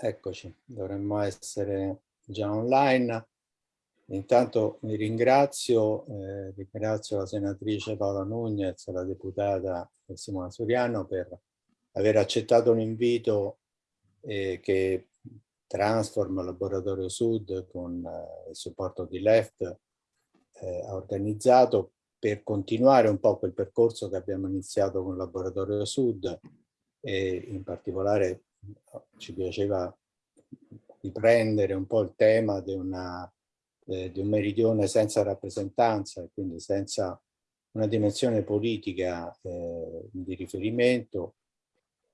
Eccoci, dovremmo essere già online. Intanto mi ringrazio, eh, ringrazio la senatrice Paola Nugnez e la deputata Simona Suriano per aver accettato l'invito eh, che Transform Laboratorio Sud con eh, il supporto di LEFT eh, ha organizzato per continuare un po' quel percorso che abbiamo iniziato con Laboratorio Sud e in particolare ci piaceva riprendere un po' il tema di, una, eh, di un meridione senza rappresentanza e quindi senza una dimensione politica eh, di riferimento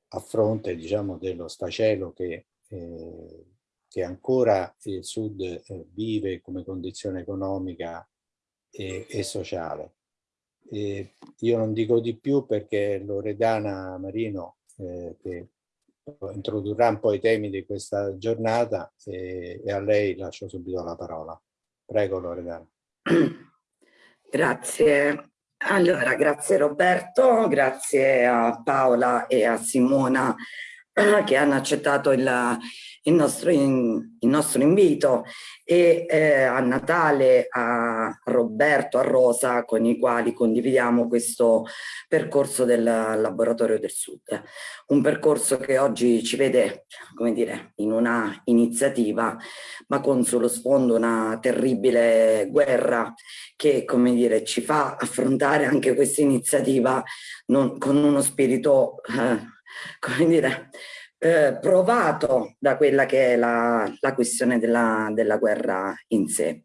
a fronte diciamo, dello sfacelo che, eh, che ancora il Sud eh, vive come condizione economica e, e sociale. E io non dico di più perché Loredana Marino, eh, che introdurrà un po' i temi di questa giornata e, e a lei lascio subito la parola. Prego Loredana. Grazie. Allora, grazie Roberto, grazie a Paola e a Simona che hanno accettato il, il, nostro, in, il nostro, invito e eh, a Natale, a Roberto, a Rosa con i quali condividiamo questo percorso del Laboratorio del Sud. Un percorso che oggi ci vede, come dire, in una iniziativa ma con sullo sfondo una terribile guerra che, come dire, ci fa affrontare anche questa iniziativa non, con uno spirito eh, come dire, eh, provato da quella che è la, la questione della, della, guerra in sé.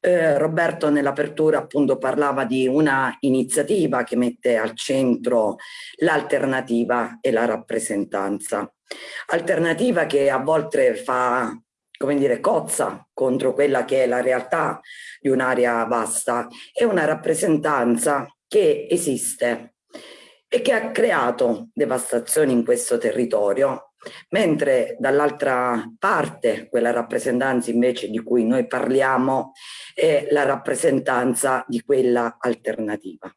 Eh, Roberto nell'apertura appunto parlava di una iniziativa che mette al centro l'alternativa e la rappresentanza. Alternativa che a volte fa come dire, cozza contro quella che è la realtà di un'area vasta e una rappresentanza che esiste e che ha creato devastazioni in questo territorio, mentre dall'altra parte quella rappresentanza invece di cui noi parliamo è la rappresentanza di quella alternativa.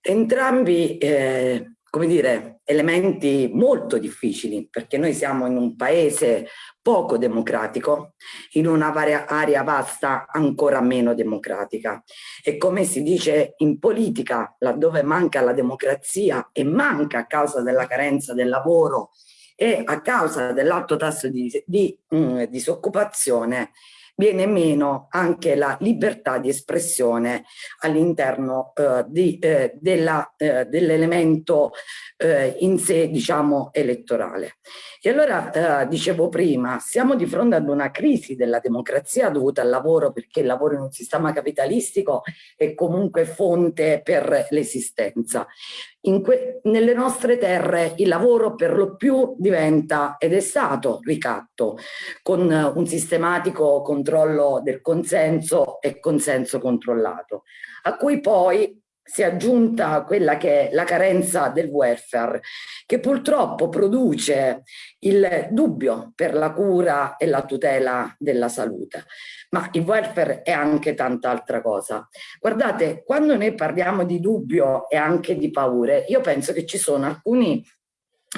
Entrambi eh, come dire, elementi molto difficili perché noi siamo in un paese poco democratico, in un'area vasta ancora meno democratica. E come si dice in politica, laddove manca la democrazia e manca a causa della carenza del lavoro e a causa dell'alto tasso di, di mh, disoccupazione, viene meno anche la libertà di espressione all'interno eh, eh, dell'elemento eh, in sé diciamo elettorale. E allora eh, dicevo prima, siamo di fronte ad una crisi della democrazia dovuta al lavoro perché il lavoro in un sistema capitalistico è comunque fonte per l'esistenza nelle nostre terre il lavoro per lo più diventa ed è stato ricatto con un sistematico controllo del consenso e consenso controllato, a cui poi si è aggiunta quella che è la carenza del welfare, che purtroppo produce il dubbio per la cura e la tutela della salute. Ma il welfare è anche tanta altra cosa. Guardate, quando noi parliamo di dubbio e anche di paure, io penso che ci sono alcuni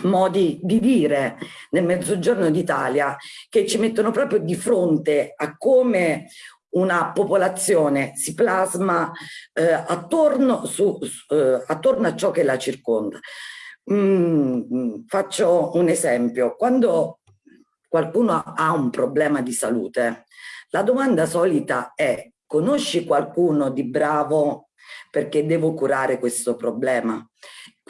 modi di dire nel mezzogiorno d'Italia che ci mettono proprio di fronte a come una popolazione si plasma eh, attorno, su, eh, attorno, a ciò che la circonda. Mm, faccio un esempio, quando qualcuno ha un problema di salute, la domanda solita è conosci qualcuno di bravo perché devo curare questo problema?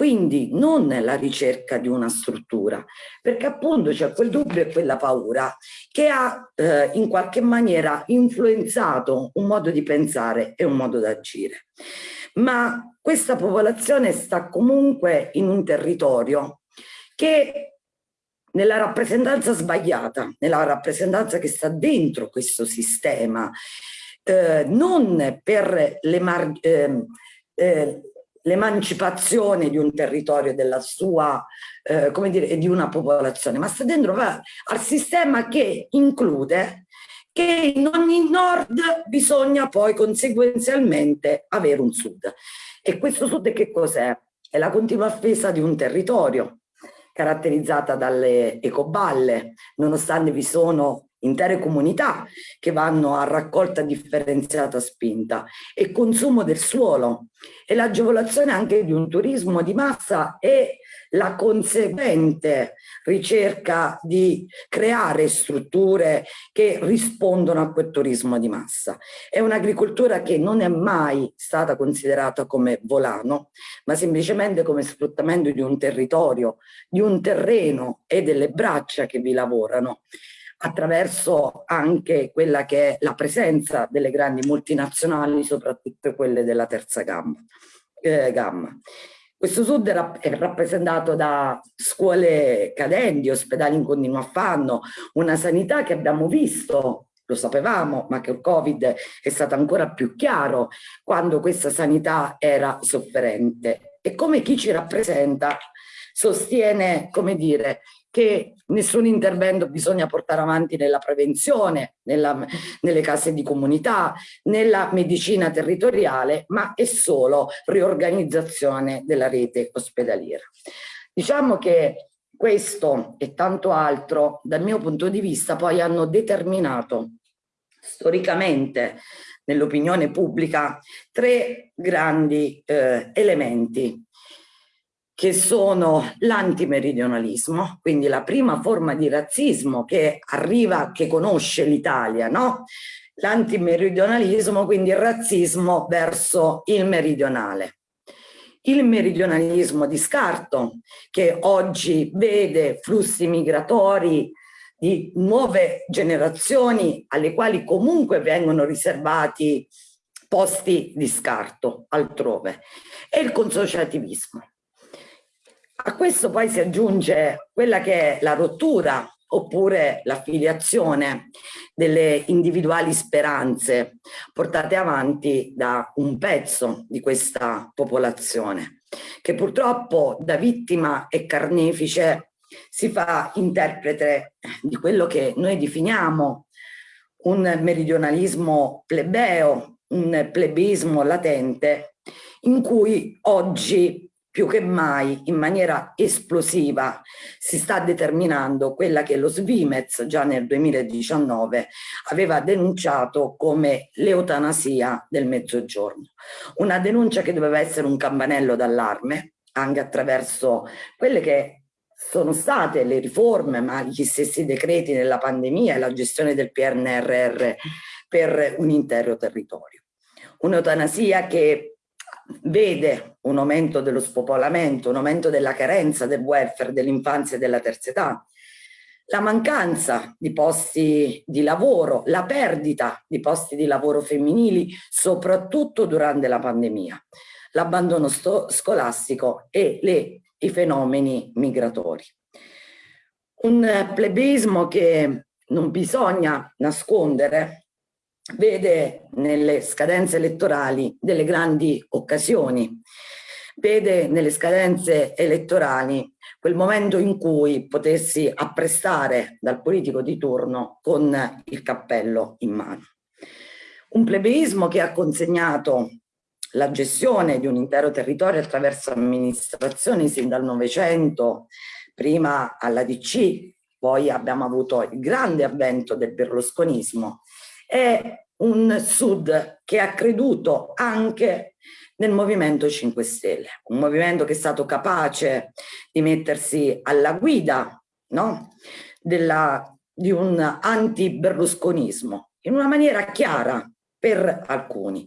Quindi non la ricerca di una struttura, perché appunto c'è quel dubbio e quella paura che ha eh, in qualche maniera influenzato un modo di pensare e un modo d'agire. Ma questa popolazione sta comunque in un territorio che nella rappresentanza sbagliata, nella rappresentanza che sta dentro questo sistema, eh, non per le, eh, eh, l'emancipazione di un territorio, della sua, eh, come dire, di una popolazione, ma sta dentro al sistema che include che in ogni nord bisogna poi conseguenzialmente avere un sud. E questo sud che cos'è? È la continua offesa di un territorio, caratterizzata dalle ecoballe, nonostante vi sono intere comunità che vanno a raccolta differenziata spinta e consumo del suolo e l'agevolazione anche di un turismo di massa e la conseguente ricerca di creare strutture che rispondono a quel turismo di massa. È un'agricoltura che non è mai stata considerata come volano, ma semplicemente come sfruttamento di un territorio, di un terreno e delle braccia che vi lavorano attraverso anche quella che è la presenza delle grandi multinazionali, soprattutto quelle della terza gamma. Eh, gamma. Questo sud è rappresentato da scuole cadenti, ospedali in continuo affanno, una sanità che abbiamo visto lo sapevamo, ma che il Covid è stato ancora più chiaro quando questa sanità era sofferente. E come chi ci rappresenta sostiene, come dire, che nessun intervento bisogna portare avanti nella prevenzione, nella, nelle case di comunità, nella medicina territoriale, ma è solo riorganizzazione della rete ospedaliera. Diciamo che questo e tanto altro, dal mio punto di vista, poi hanno determinato storicamente nell'opinione pubblica tre grandi eh, elementi che sono l'antimeridionalismo, quindi la prima forma di razzismo che arriva, che conosce l'Italia, no? L'antimeridionalismo, quindi il razzismo verso il meridionale. Il meridionalismo di scarto, che oggi vede flussi migratori di nuove generazioni alle quali comunque vengono riservati posti di scarto altrove, e il consociativismo a questo poi si aggiunge quella che è la rottura oppure l'affiliazione delle individuali speranze portate avanti da un pezzo di questa popolazione che purtroppo da vittima e carnefice si fa interprete di quello che noi definiamo un meridionalismo plebeo, un plebismo latente in cui oggi più che mai in maniera esplosiva si sta determinando quella che lo Svimez già nel 2019 aveva denunciato come l'eutanasia del mezzogiorno. Una denuncia che doveva essere un campanello d'allarme anche attraverso quelle che sono state le riforme, ma gli stessi decreti nella pandemia e la gestione del PNRR per un intero territorio. Un'eutanasia che vede un aumento dello spopolamento, un aumento della carenza del welfare dell'infanzia e della terza età, la mancanza di posti di lavoro, la perdita di posti di lavoro femminili, soprattutto durante la pandemia, l'abbandono scolastico e le, i fenomeni migratori. Un plebismo che non bisogna nascondere vede nelle scadenze elettorali delle grandi occasioni, vede nelle scadenze elettorali quel momento in cui potessi apprestare dal politico di turno con il cappello in mano. Un plebeismo che ha consegnato la gestione di un intero territorio attraverso amministrazioni sin dal Novecento, prima alla DC, poi abbiamo avuto il grande avvento del berlusconismo è un Sud che ha creduto anche nel Movimento 5 Stelle, un movimento che è stato capace di mettersi alla guida no? Della, di un anti-berlusconismo in una maniera chiara per alcuni,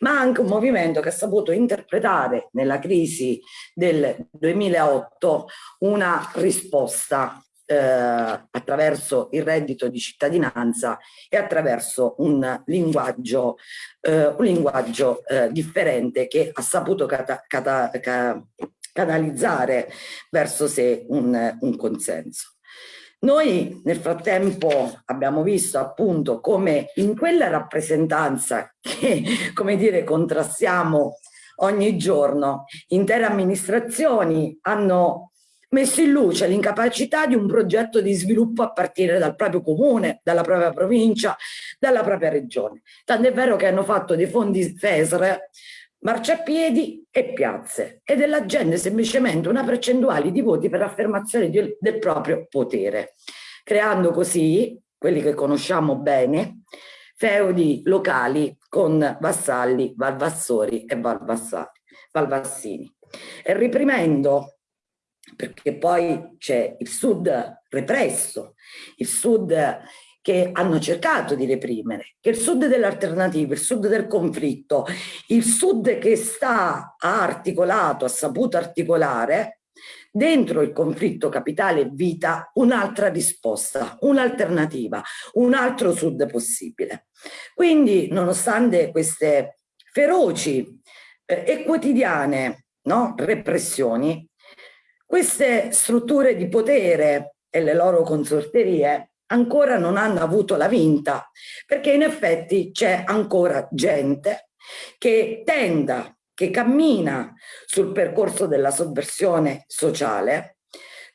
ma anche un movimento che ha saputo interpretare nella crisi del 2008 una risposta eh, attraverso il reddito di cittadinanza e attraverso un linguaggio, eh, un linguaggio eh, differente che ha saputo cata, cata, ca, canalizzare verso sé un, un consenso. Noi nel frattempo abbiamo visto appunto come in quella rappresentanza che, come dire, contrastiamo ogni giorno, intere amministrazioni hanno messo in luce l'incapacità di un progetto di sviluppo a partire dal proprio comune, dalla propria provincia, dalla propria regione. Tant'è vero che hanno fatto dei fondi FESR marciapiedi e piazze ed è la gente semplicemente una percentuale di voti per l'affermazione del proprio potere, creando così quelli che conosciamo bene, feudi locali con vassalli, valvassori e valvassini. E reprimendo, perché poi c'è il sud represso, il sud che hanno cercato di reprimere, che il sud dell'alternativa, il sud del conflitto, il sud che sta ha articolato, ha saputo articolare dentro il conflitto capitale vita un'altra risposta, un'alternativa, un altro sud possibile. Quindi nonostante queste feroci eh, e quotidiane no, repressioni, queste strutture di potere e le loro consorterie ancora non hanno avuto la vinta, perché in effetti c'è ancora gente che tenda, che cammina sul percorso della sovversione sociale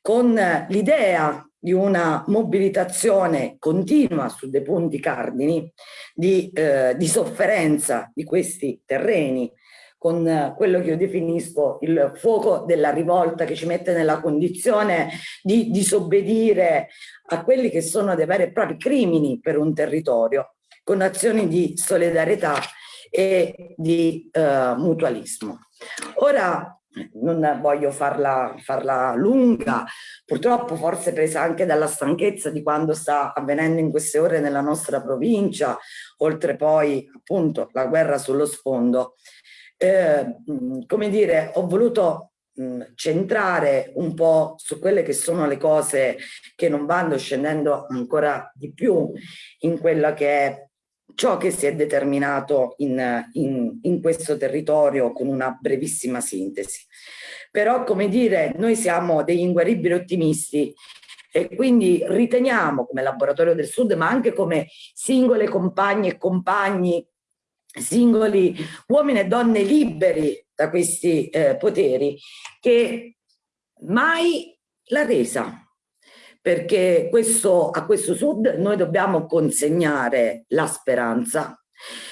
con l'idea di una mobilitazione continua su dei punti cardini di, eh, di sofferenza di questi terreni con quello che io definisco il fuoco della rivolta che ci mette nella condizione di disobbedire a quelli che sono dei veri e propri crimini per un territorio, con azioni di solidarietà e di uh, mutualismo. Ora non voglio farla, farla, lunga, purtroppo forse presa anche dalla stanchezza di quando sta avvenendo in queste ore nella nostra provincia, oltre poi appunto la guerra sullo sfondo eh, come dire, ho voluto mh, centrare un po' su quelle che sono le cose che non vanno scendendo ancora di più in quella che è ciò che si è determinato in, in, in questo territorio con una brevissima sintesi. Però, come dire, noi siamo degli inguaribili ottimisti e quindi riteniamo come Laboratorio del Sud, ma anche come singole compagne e compagni singoli uomini e donne liberi da questi eh, poteri che mai l'ha resa perché questo, a questo sud noi dobbiamo consegnare la speranza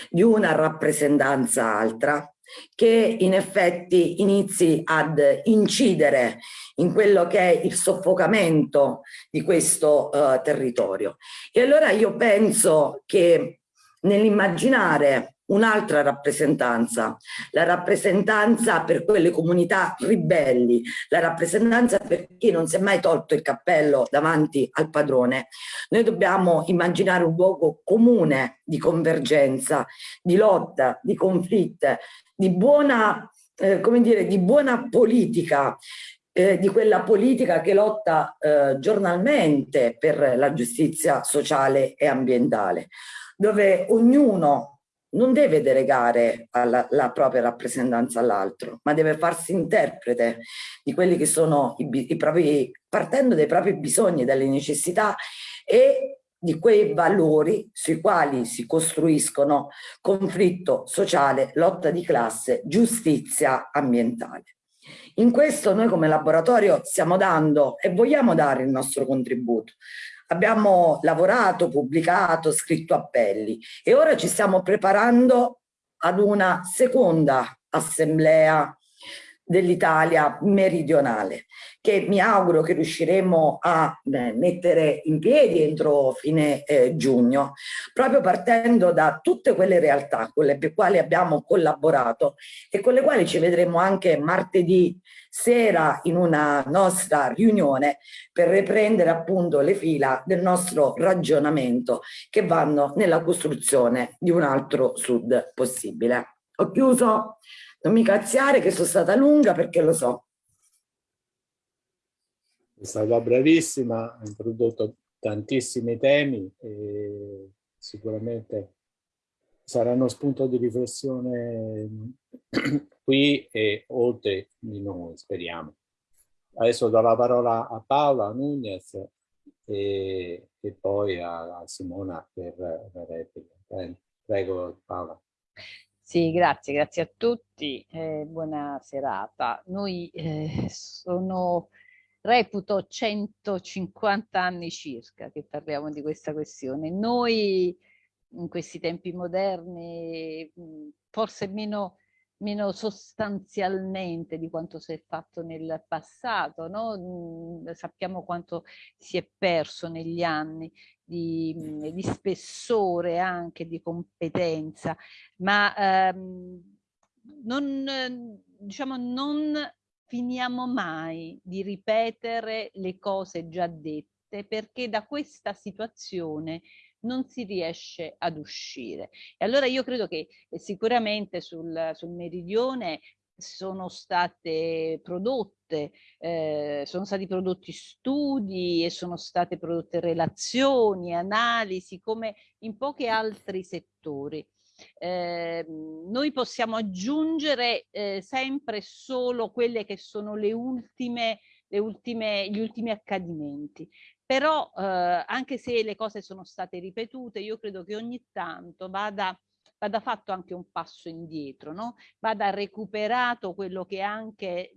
di una rappresentanza altra che in effetti inizi ad incidere in quello che è il soffocamento di questo uh, territorio. E allora io penso che nell'immaginare un'altra rappresentanza, la rappresentanza per quelle comunità ribelli, la rappresentanza per chi non si è mai tolto il cappello davanti al padrone. Noi dobbiamo immaginare un luogo comune di convergenza, di lotta, di conflitte, di buona, eh, come dire, di buona politica, eh, di quella politica che lotta eh, giornalmente per la giustizia sociale e ambientale, dove ognuno non deve delegare alla, la propria rappresentanza all'altro, ma deve farsi interprete di quelli che sono i, i propri, partendo dai propri bisogni, dalle necessità e di quei valori sui quali si costruiscono conflitto sociale, lotta di classe, giustizia ambientale. In questo noi come laboratorio stiamo dando e vogliamo dare il nostro contributo, abbiamo lavorato, pubblicato, scritto appelli e ora ci stiamo preparando ad una seconda assemblea dell'Italia meridionale che mi auguro che riusciremo a mettere in piedi entro fine eh, giugno proprio partendo da tutte quelle realtà con le quali abbiamo collaborato e con le quali ci vedremo anche martedì sera in una nostra riunione per riprendere appunto le fila del nostro ragionamento che vanno nella costruzione di un altro sud possibile. Ho chiuso, non mi cazziare che sono stata lunga perché lo so. È stata bravissima, ha introdotto tantissimi temi e sicuramente saranno spunto di riflessione qui e oltre di noi, speriamo. Adesso do la parola a Paola Nunez e, e poi a, a, Simona per la replica. Prego Paola. Sì, grazie, grazie a tutti, eh, buona serata. Noi eh, sono, reputo 150 anni circa che parliamo di questa questione. Noi in questi tempi moderni, forse meno meno sostanzialmente di quanto si è fatto nel passato, no? Sappiamo quanto si è perso negli anni di, mm, di spessore anche, di competenza, ma ehm, non, diciamo, non finiamo mai di ripetere le cose già dette perché da questa situazione non si riesce ad uscire. E allora io credo che eh, sicuramente sul, sul meridione sono state prodotte, eh, sono stati prodotti studi e sono state prodotte relazioni, analisi, come in pochi altri settori. Eh, noi possiamo aggiungere eh, sempre solo quelle che sono le ultime, le ultime, gli ultimi accadimenti. Però eh, anche se le cose sono state ripetute, io credo che ogni tanto vada vada fatto anche un passo indietro, no? vada recuperato quello che è anche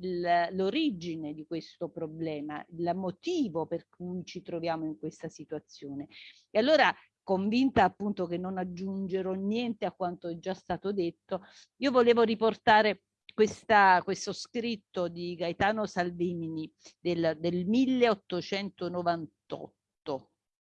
l'origine di questo problema, il motivo per cui ci troviamo in questa situazione. E allora convinta appunto che non aggiungerò niente a quanto è già stato detto, io volevo riportare questa, questo scritto di Gaetano Salvini del, del 1898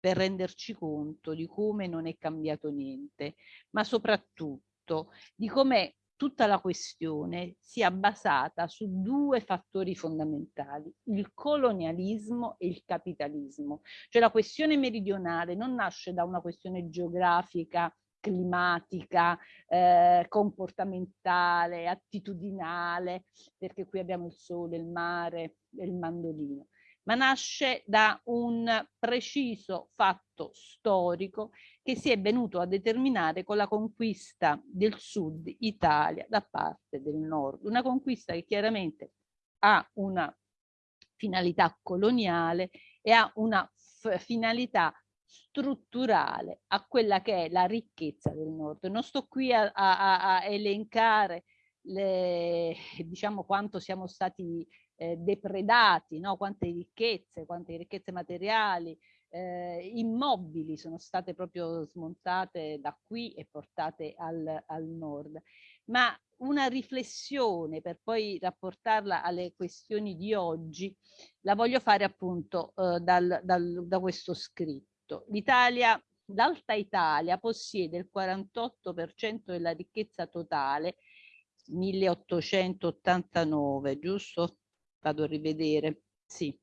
per renderci conto di come non è cambiato niente, ma soprattutto di come tutta la questione sia basata su due fattori fondamentali, il colonialismo e il capitalismo. Cioè la questione meridionale non nasce da una questione geografica, climatica, eh, comportamentale, attitudinale, perché qui abbiamo il sole, il mare il mandolino, ma nasce da un preciso fatto storico che si è venuto a determinare con la conquista del sud Italia da parte del nord. Una conquista che chiaramente ha una finalità coloniale e ha una finalità strutturale a quella che è la ricchezza del nord. Non sto qui a, a, a elencare le, diciamo quanto siamo stati eh, depredati, no? quante ricchezze, quante ricchezze materiali, eh, immobili sono state proprio smontate da qui e portate al, al nord. Ma una riflessione per poi rapportarla alle questioni di oggi la voglio fare appunto eh, dal, dal, da questo scritto. L'Italia, l'Alta Italia possiede il 48% della ricchezza totale 1889, giusto? Vado a rivedere, sì,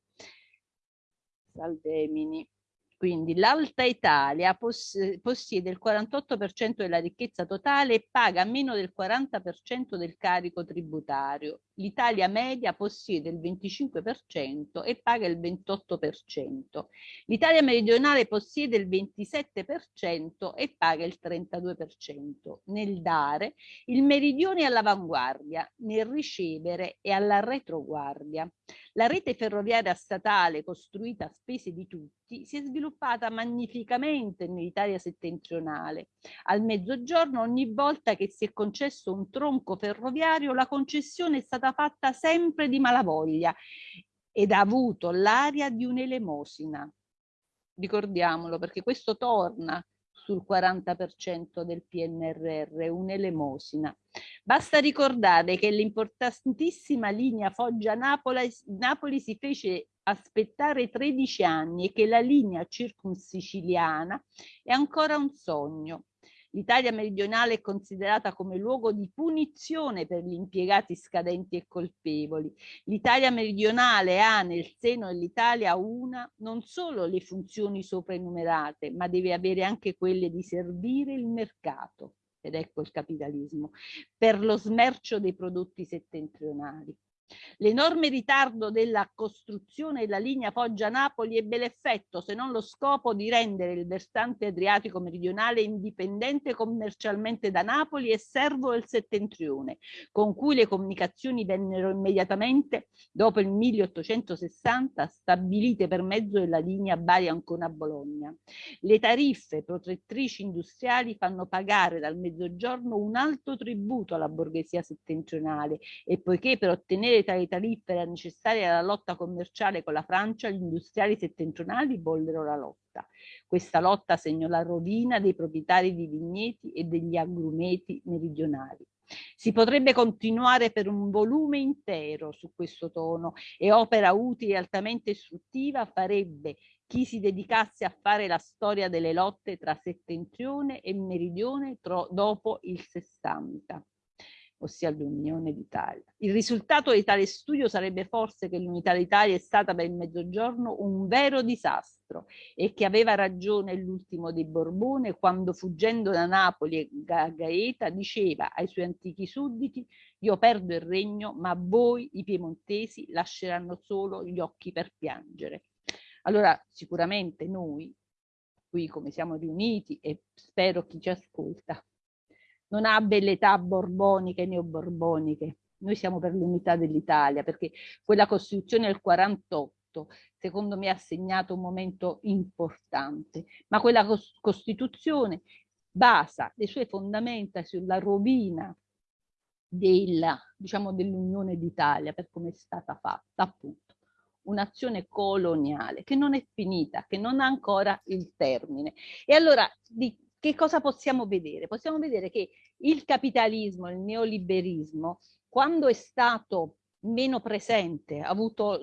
Saldemini. Quindi l'Alta Italia poss possiede il 48% della ricchezza totale e paga meno del 40% del carico tributario. L'Italia media possiede il 25% e paga il 28%. L'Italia meridionale possiede il 27% e paga il 32%. Nel dare, il meridione è all'avanguardia, nel ricevere è alla retroguardia. La rete ferroviaria statale costruita a spese di tutti si è sviluppata magnificamente nell'Italia settentrionale. Al mezzogiorno ogni volta che si è concesso un tronco ferroviario la concessione è stata fatta sempre di malavoglia ed ha avuto l'aria di un'elemosina. Ricordiamolo perché questo torna sul 40% del PNRR, un'elemosina. Basta ricordare che l'importantissima linea Foggia-Napoli Napoli si fece aspettare 13 anni e che la linea circunsiciliana è ancora un sogno. L'Italia meridionale è considerata come luogo di punizione per gli impiegati scadenti e colpevoli. L'Italia meridionale ha nel seno dell'Italia una, non solo le funzioni sopra enumerate, ma deve avere anche quelle di servire il mercato, ed ecco il capitalismo, per lo smercio dei prodotti settentrionali. L'enorme ritardo della costruzione della linea Foggia-Napoli ebbe l'effetto, se non lo scopo, di rendere il versante adriatico meridionale indipendente commercialmente da Napoli e servo del settentrione, con cui le comunicazioni vennero immediatamente, dopo il 1860, stabilite per mezzo della linea Bari-Ancona-Bologna. Le tariffe protettrici industriali fanno pagare dal mezzogiorno un alto tributo alla borghesia settentrionale e poiché per ottenere tali tariffe era necessaria la lotta commerciale con la Francia, gli industriali settentrionali vollero la lotta. Questa lotta segnò la rovina dei proprietari di vigneti e degli agrumeti meridionali. Si potrebbe continuare per un volume intero su questo tono e opera utile e altamente istruttiva farebbe chi si dedicasse a fare la storia delle lotte tra settentrione e meridione dopo il 60 ossia l'Unione d'Italia. Il risultato di tale studio sarebbe forse che l'Unità d'Italia è stata per il Mezzogiorno un vero disastro e che aveva ragione l'ultimo dei Borbone quando fuggendo da Napoli a Gaeta diceva ai suoi antichi sudditi io perdo il regno ma voi i piemontesi lasceranno solo gli occhi per piangere. Allora sicuramente noi qui come siamo riuniti e spero chi ci ascolta non ha belletà borboniche neoborboniche. Noi siamo per l'unità dell'Italia, perché quella Costituzione del 48 secondo me ha segnato un momento importante, ma quella Costituzione basa le sue fondamenta sulla rovina diciamo, dell'Unione d'Italia per come è stata fatta, appunto un'azione coloniale che non è finita, che non ha ancora il termine. E allora di che cosa possiamo vedere? Possiamo vedere che il capitalismo, il neoliberismo, quando è stato meno presente, ha avuto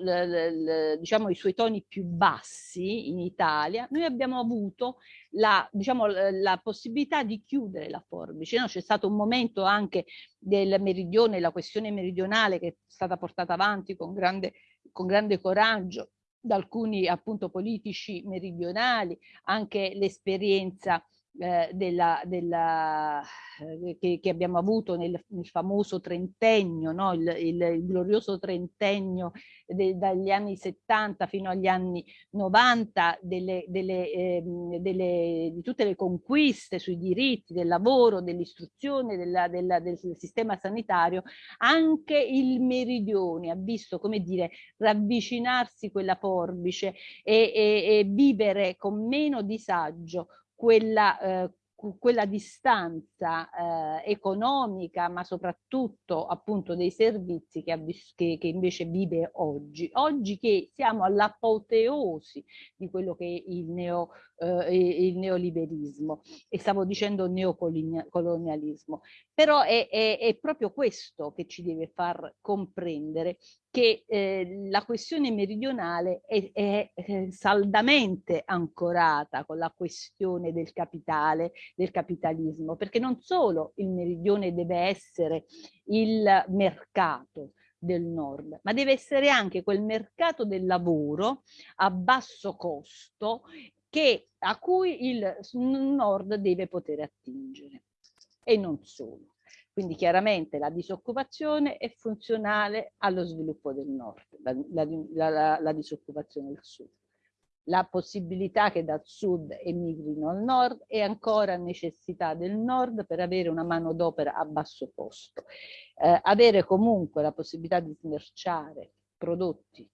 diciamo, i suoi toni più bassi in Italia, noi abbiamo avuto la, diciamo, la possibilità di chiudere la forbice. No? C'è stato un momento anche del meridione, la questione meridionale che è stata portata avanti con grande, con grande coraggio da alcuni appunto politici meridionali, anche l'esperienza eh, della, della, eh, che, che, abbiamo avuto nel, nel famoso trentennio, no? il, il, il, glorioso trentennio de, dagli anni 70 fino agli anni 90 delle, delle, eh, delle, di tutte le conquiste sui diritti del lavoro, dell'istruzione, del sistema sanitario, anche il meridione ha visto, come dire, ravvicinarsi quella forbice e, e, e vivere con meno disagio quella, eh, quella distanza eh, economica, ma soprattutto appunto dei servizi che, che, che invece vive oggi. Oggi che siamo all'apoteosi di quello che il, neo, eh, il neoliberismo. E stavo dicendo neocolonialismo, però è, è, è proprio questo che ci deve far comprendere che eh, la questione meridionale è, è, è, saldamente ancorata con la questione del capitale, del capitalismo, perché non solo il meridione deve essere il mercato del nord, ma deve essere anche quel mercato del lavoro a basso costo che, a cui il nord deve poter attingere e non solo. Quindi chiaramente la disoccupazione è funzionale allo sviluppo del nord, la, la, la, la disoccupazione del sud. La possibilità che dal sud emigrino al nord è ancora necessità del nord per avere una manodopera a basso costo. Eh, avere comunque la possibilità di smerciare prodotti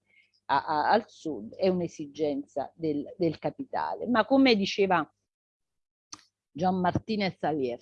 a, a, al sud è un'esigenza del, del capitale. Ma come diceva Gian Martinez Alier,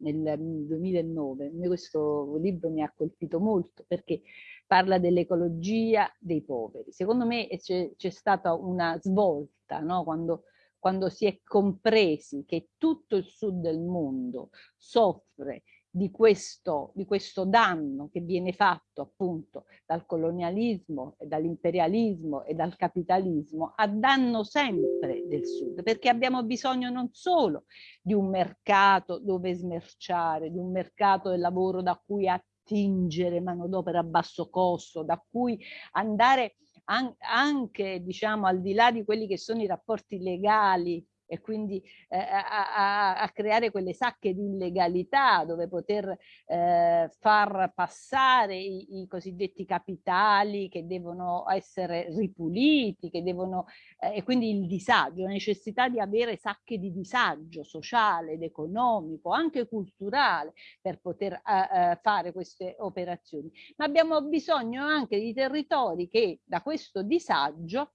nel 2009. Questo libro mi ha colpito molto perché parla dell'ecologia dei poveri. Secondo me c'è stata una svolta no? quando, quando si è compresi che tutto il sud del mondo soffre di questo, di questo danno che viene fatto appunto dal colonialismo dall'imperialismo e dal capitalismo a danno sempre del sud perché abbiamo bisogno non solo di un mercato dove smerciare, di un mercato del lavoro da cui attingere manodopera a basso costo, da cui andare an anche diciamo al di là di quelli che sono i rapporti legali e quindi eh, a, a, creare quelle sacche di illegalità dove poter eh, far passare i, i, cosiddetti capitali che devono essere ripuliti, che devono, eh, e quindi il disagio, la necessità di avere sacche di disagio sociale ed economico, anche culturale, per poter eh, eh, fare queste operazioni. Ma abbiamo bisogno anche di territori che da questo disagio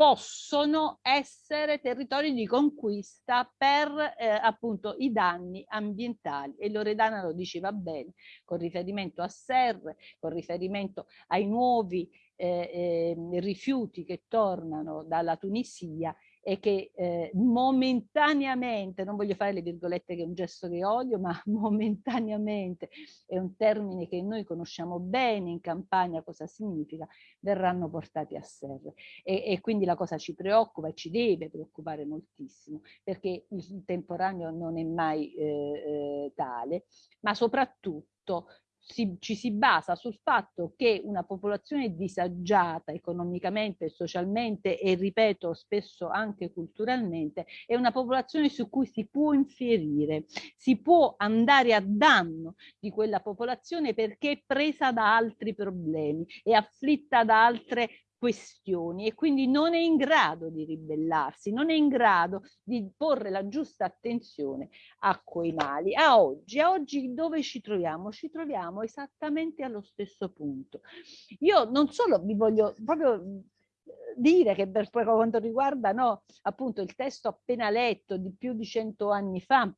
possono essere territori di conquista per eh, appunto i danni ambientali. E Loredana lo diceva bene con riferimento a serre, con riferimento ai nuovi eh, eh, rifiuti che tornano dalla Tunisia e, che eh, momentaneamente, non voglio fare le virgolette che è un gesto che odio, ma momentaneamente è un termine che noi conosciamo bene in campagna cosa significa, verranno portati a serre. E, e quindi la cosa ci preoccupa e ci deve preoccupare moltissimo, perché il temporaneo non è mai eh, eh, tale, ma soprattutto si, ci si basa sul fatto che una popolazione disagiata economicamente, socialmente e ripeto spesso anche culturalmente è una popolazione su cui si può infierire, si può andare a danno di quella popolazione perché è presa da altri problemi, è afflitta da altre questioni e quindi non è in grado di ribellarsi, non è in grado di porre la giusta attenzione a quei mali. A oggi, a oggi dove ci troviamo? Ci troviamo esattamente allo stesso punto. Io non solo vi voglio proprio dire che per quanto riguarda no, appunto il testo appena letto di più di cento anni fa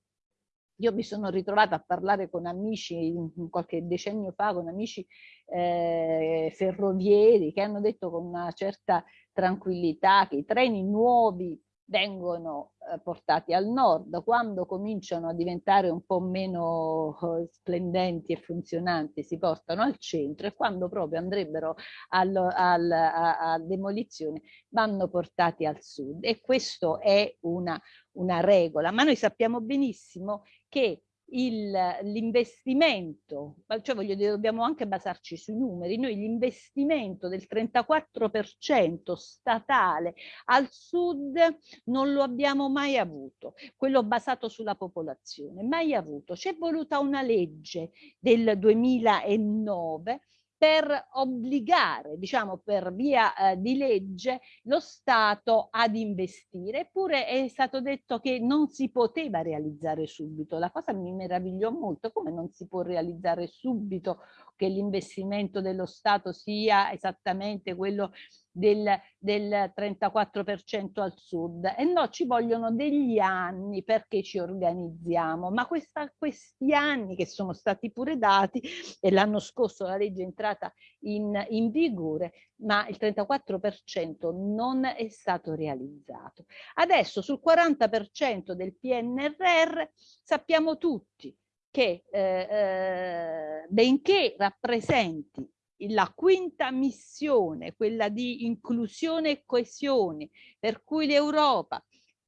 io mi sono ritrovata a parlare con amici qualche decennio fa, con amici eh, ferrovieri che hanno detto con una certa tranquillità che i treni nuovi vengono eh, portati al nord, quando cominciano a diventare un po' meno eh, splendenti e funzionanti si portano al centro e quando proprio andrebbero al, al, a, a, demolizione vanno portati al sud. E questo è una, una regola, ma noi sappiamo benissimo che l'investimento, cioè voglio dire, dobbiamo anche basarci sui numeri, noi l'investimento del 34% statale al sud non lo abbiamo mai avuto, quello basato sulla popolazione, mai avuto. C'è voluta una legge del 2009 per obbligare, diciamo per via eh, di legge, lo Stato ad investire. Eppure è stato detto che non si poteva realizzare subito. La cosa mi meravigliò molto, come non si può realizzare subito che l'investimento dello Stato sia esattamente quello del, del 34% al sud. E no ci vogliono degli anni perché ci organizziamo ma questa, questi anni che sono stati pure dati e l'anno scorso la legge è entrata in, in vigore ma il 34% non è stato realizzato. Adesso sul 40% del PNRR sappiamo tutti che eh, eh, benché rappresenti la quinta missione, quella di inclusione e coesione, per cui l'Europa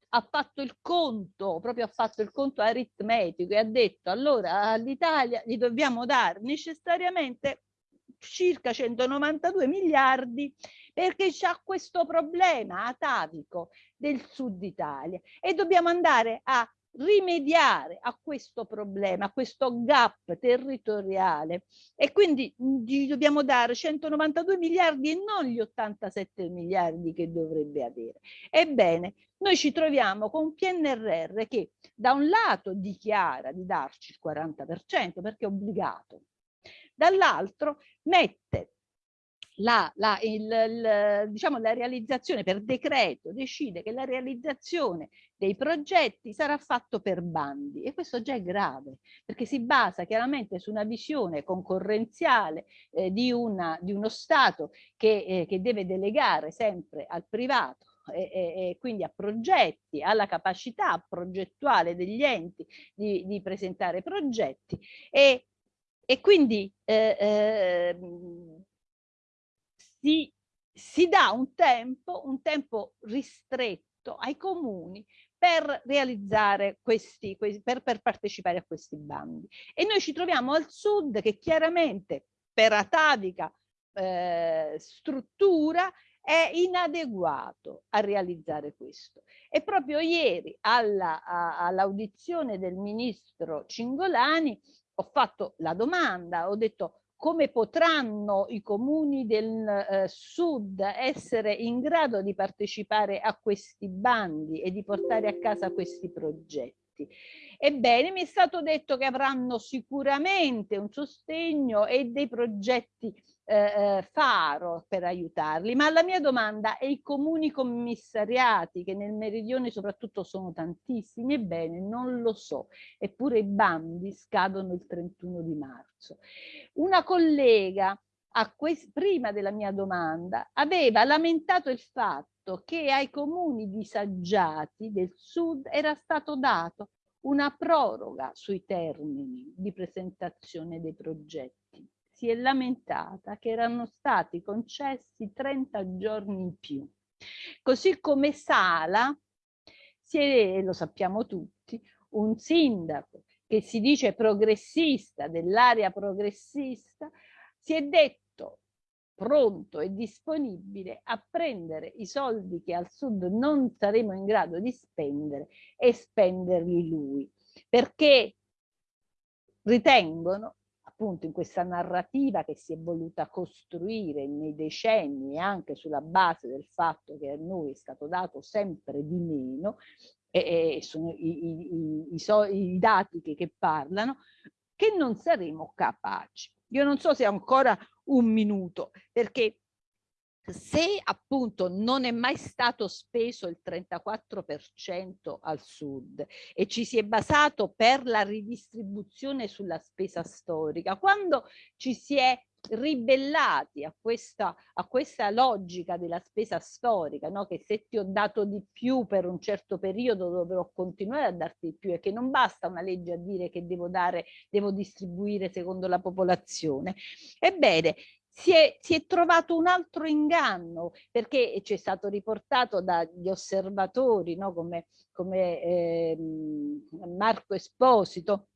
ha fatto il conto, proprio ha fatto il conto aritmetico e ha detto allora all'Italia gli dobbiamo dare necessariamente circa 192 miliardi perché c'è questo problema atavico del sud Italia e dobbiamo andare a rimediare a questo problema, a questo gap territoriale e quindi gli dobbiamo dare 192 miliardi e non gli 87 miliardi che dovrebbe avere. Ebbene, noi ci troviamo con PNRR che da un lato dichiara di darci il 40% perché è obbligato, dall'altro mette la, la, il, il, diciamo, la realizzazione per decreto decide che la realizzazione dei progetti sarà fatto per bandi e questo già è grave perché si basa chiaramente su una visione concorrenziale eh, di, una, di, uno Stato che, eh, che deve delegare sempre al privato e, e, e, quindi a progetti, alla capacità progettuale degli enti di, di presentare progetti e, e quindi eh, eh, si, si dà un tempo, un tempo ristretto ai comuni per realizzare questi, per, per partecipare a questi bandi. E noi ci troviamo al sud che chiaramente per atavica eh, struttura è inadeguato a realizzare questo. E proprio ieri all'audizione all del ministro Cingolani ho fatto la domanda, ho detto come potranno i comuni del eh, sud essere in grado di partecipare a questi bandi e di portare a casa questi progetti. Ebbene, mi è stato detto che avranno sicuramente un sostegno e dei progetti eh, eh, faro per aiutarli, ma la mia domanda è i comuni commissariati che nel meridione soprattutto sono tantissimi, ebbene non lo so, eppure i bandi scadono il 31 di marzo. Una collega prima della mia domanda, aveva lamentato il fatto che ai comuni disagiati del sud era stato dato una proroga sui termini di presentazione dei progetti. Si è lamentata che erano stati concessi 30 giorni in più. Così come Sala, si è, lo sappiamo tutti, un sindaco che si dice progressista, dell'area progressista, si è detto pronto e disponibile a prendere i soldi che al sud non saremo in grado di spendere e spenderli lui, perché ritengono appunto in questa narrativa che si è voluta costruire nei decenni anche sulla base del fatto che a noi è stato dato sempre di meno e, e sono i, i, i, so, i dati che, che parlano, che non saremo capaci. Io non so se ancora un minuto, perché se appunto non è mai stato speso il 34% al sud e ci si è basato per la ridistribuzione sulla spesa storica, quando ci si è ribellati a questa, a questa logica della spesa storica, no? che se ti ho dato di più per un certo periodo dovrò continuare a darti di più e che non basta una legge a dire che devo dare, devo distribuire secondo la popolazione. Ebbene, si è, si è, trovato un altro inganno perché ci è stato riportato dagli osservatori no? come, come eh, Marco Esposito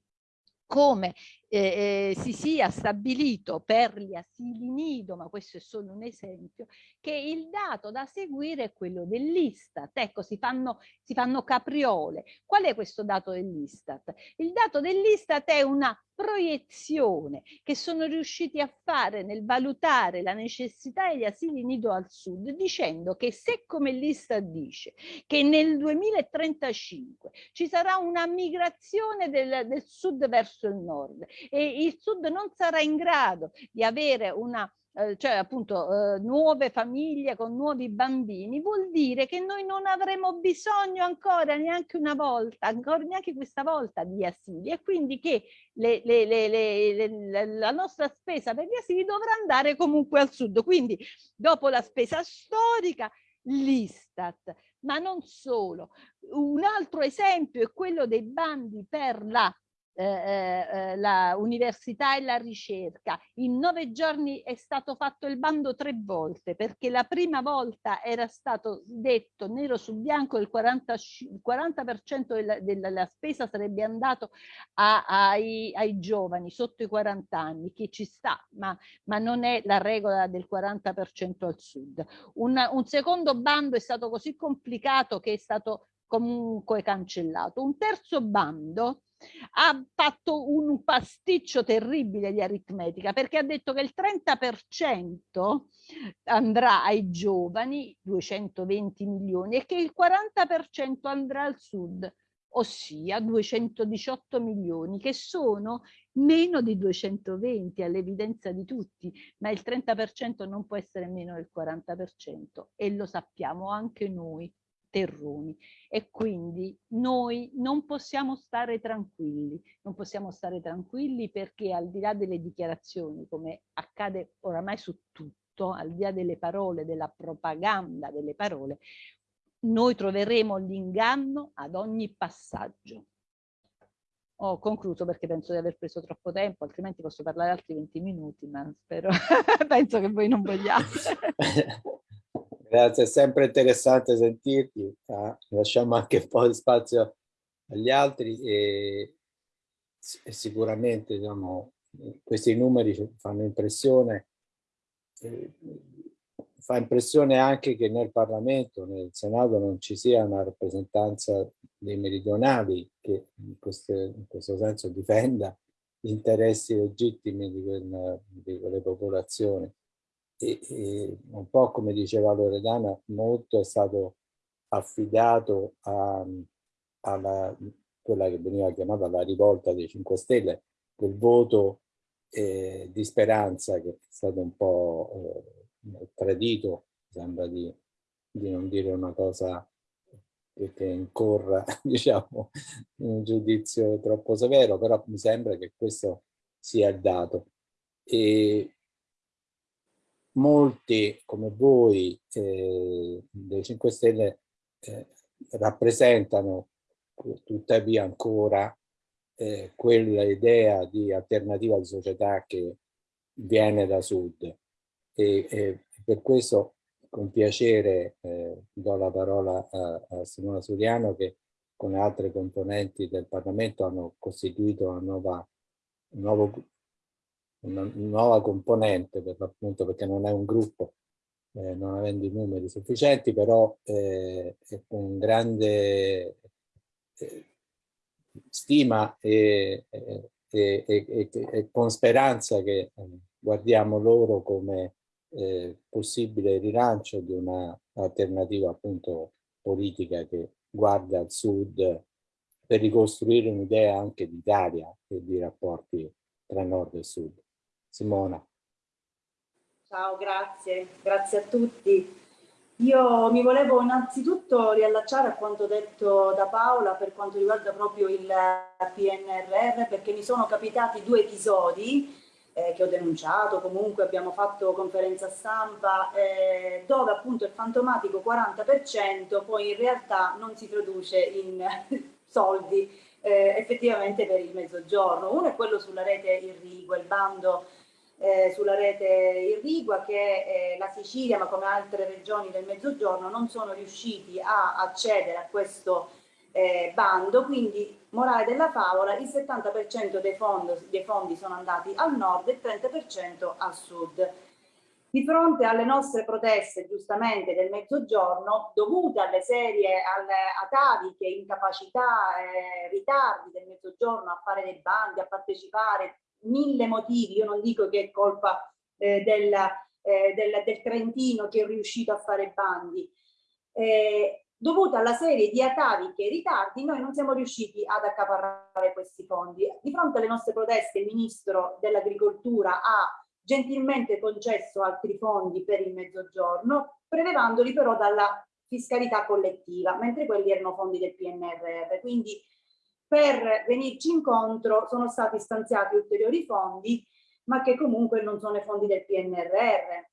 come eh, eh, si sia stabilito per gli asili nido, ma questo è solo un esempio, che il dato da seguire è quello dell'Istat. Ecco, si fanno, si fanno capriole. Qual è questo dato dell'Istat? Il dato dell'Istat è una proiezione che sono riusciti a fare nel valutare la necessità degli asili nido al sud, dicendo che se come l'Istat dice che nel 2035 ci sarà una migrazione del, del sud verso il nord e il Sud non sarà in grado di avere una eh, cioè appunto eh, nuove famiglie con nuovi bambini, vuol dire che noi non avremo bisogno ancora neanche una volta, ancora neanche questa volta di asili e quindi che le, le, le, la nostra spesa per gli asili dovrà andare comunque al sud. Quindi dopo la spesa storica, l'Istat, ma non solo. Un altro esempio è quello dei bandi per la eh, eh, eh, la università e la ricerca. In nove giorni è stato fatto il bando tre volte perché la prima volta era stato detto nero su bianco il 40%, il 40 della, della, spesa sarebbe andato a, ai, ai, giovani sotto i 40 anni, che ci sta, ma, ma non è la regola del 40% al sud. Un, un secondo bando è stato così complicato che è stato comunque cancellato. Un terzo bando ha fatto un pasticcio terribile di aritmetica perché ha detto che il 30% andrà ai giovani, 220 milioni, e che il 40% andrà al sud, ossia 218 milioni, che sono meno di 220 all'evidenza di tutti, ma il 30% non può essere meno del 40% e lo sappiamo anche noi terroni e quindi noi non possiamo stare tranquilli, non possiamo stare tranquilli perché al di là delle dichiarazioni, come accade oramai su tutto, al di là delle parole, della propaganda delle parole, noi troveremo l'inganno ad ogni passaggio. Ho concluso perché penso di aver preso troppo tempo, altrimenti posso parlare altri 20 minuti, ma spero, penso che voi non vogliate. Grazie, è sempre interessante sentirti. Ah, lasciamo anche un po' di spazio agli altri e, e sicuramente diciamo, questi numeri fanno impressione. Eh, fa impressione anche che nel Parlamento, nel Senato, non ci sia una rappresentanza dei meridionali che in, queste, in questo senso difenda gli interessi legittimi di, quel, di quelle popolazioni e, e un po' come diceva Loredana, molto è stato affidato a, alla, quella che veniva chiamata la rivolta dei 5 Stelle, quel voto eh, di speranza che è stato un po' eh, tradito, sembra di, di, non dire una cosa che, incorra diciamo, in un giudizio troppo severo, però mi sembra che questo sia il dato. E molti come voi eh, dei 5 Stelle eh, rappresentano tuttavia ancora eh, quella idea di alternativa di società che viene da sud. E, e per questo con piacere eh, do la parola a, a Simona Suriano che con altre componenti del Parlamento hanno costituito una nuova, un nuovo, una nuova componente per l'appunto perché non è un gruppo eh, non avendo i numeri sufficienti però eh, con grande eh, stima e, e, e, e, con speranza che eh, guardiamo loro come eh, possibile rilancio di un'alternativa appunto politica che guarda al sud per ricostruire un'idea anche d'Italia e di rapporti tra nord e sud. Simona. Ciao, grazie, grazie a tutti. Io mi volevo innanzitutto riallacciare a quanto detto da Paola per quanto riguarda proprio il PNRR perché mi sono capitati due episodi eh, che ho denunciato, comunque abbiamo fatto conferenza stampa, eh, dove appunto il fantomatico 40% poi in realtà non si traduce in soldi eh, effettivamente per il mezzogiorno. Uno è quello sulla rete irrigua, il bando eh, sulla rete irrigua che eh, la Sicilia, ma come altre regioni del mezzogiorno, non sono riusciti a accedere a questo eh, bando, quindi morale della favola, il 70% dei, dei fondi sono andati al nord e il 30% al sud. Di fronte alle nostre proteste, giustamente, del mezzogiorno, dovute alle serie, alle ataviche, incapacità, eh, ritardi del mezzogiorno a fare dei bandi, a partecipare, mille motivi, io non dico che è colpa eh, della, eh, del, del, Trentino che è riuscito a fare bandi, eh, dovuta alla serie di ataviche e ritardi, noi non siamo riusciti ad accaparrare questi fondi. Di fronte alle nostre proteste, il Ministro dell'Agricoltura ha gentilmente concesso altri fondi per il mezzogiorno, prelevandoli però dalla fiscalità collettiva, mentre quelli erano fondi del PNRR. Quindi per venirci incontro sono stati stanziati ulteriori fondi, ma che comunque non sono i fondi del PNRR.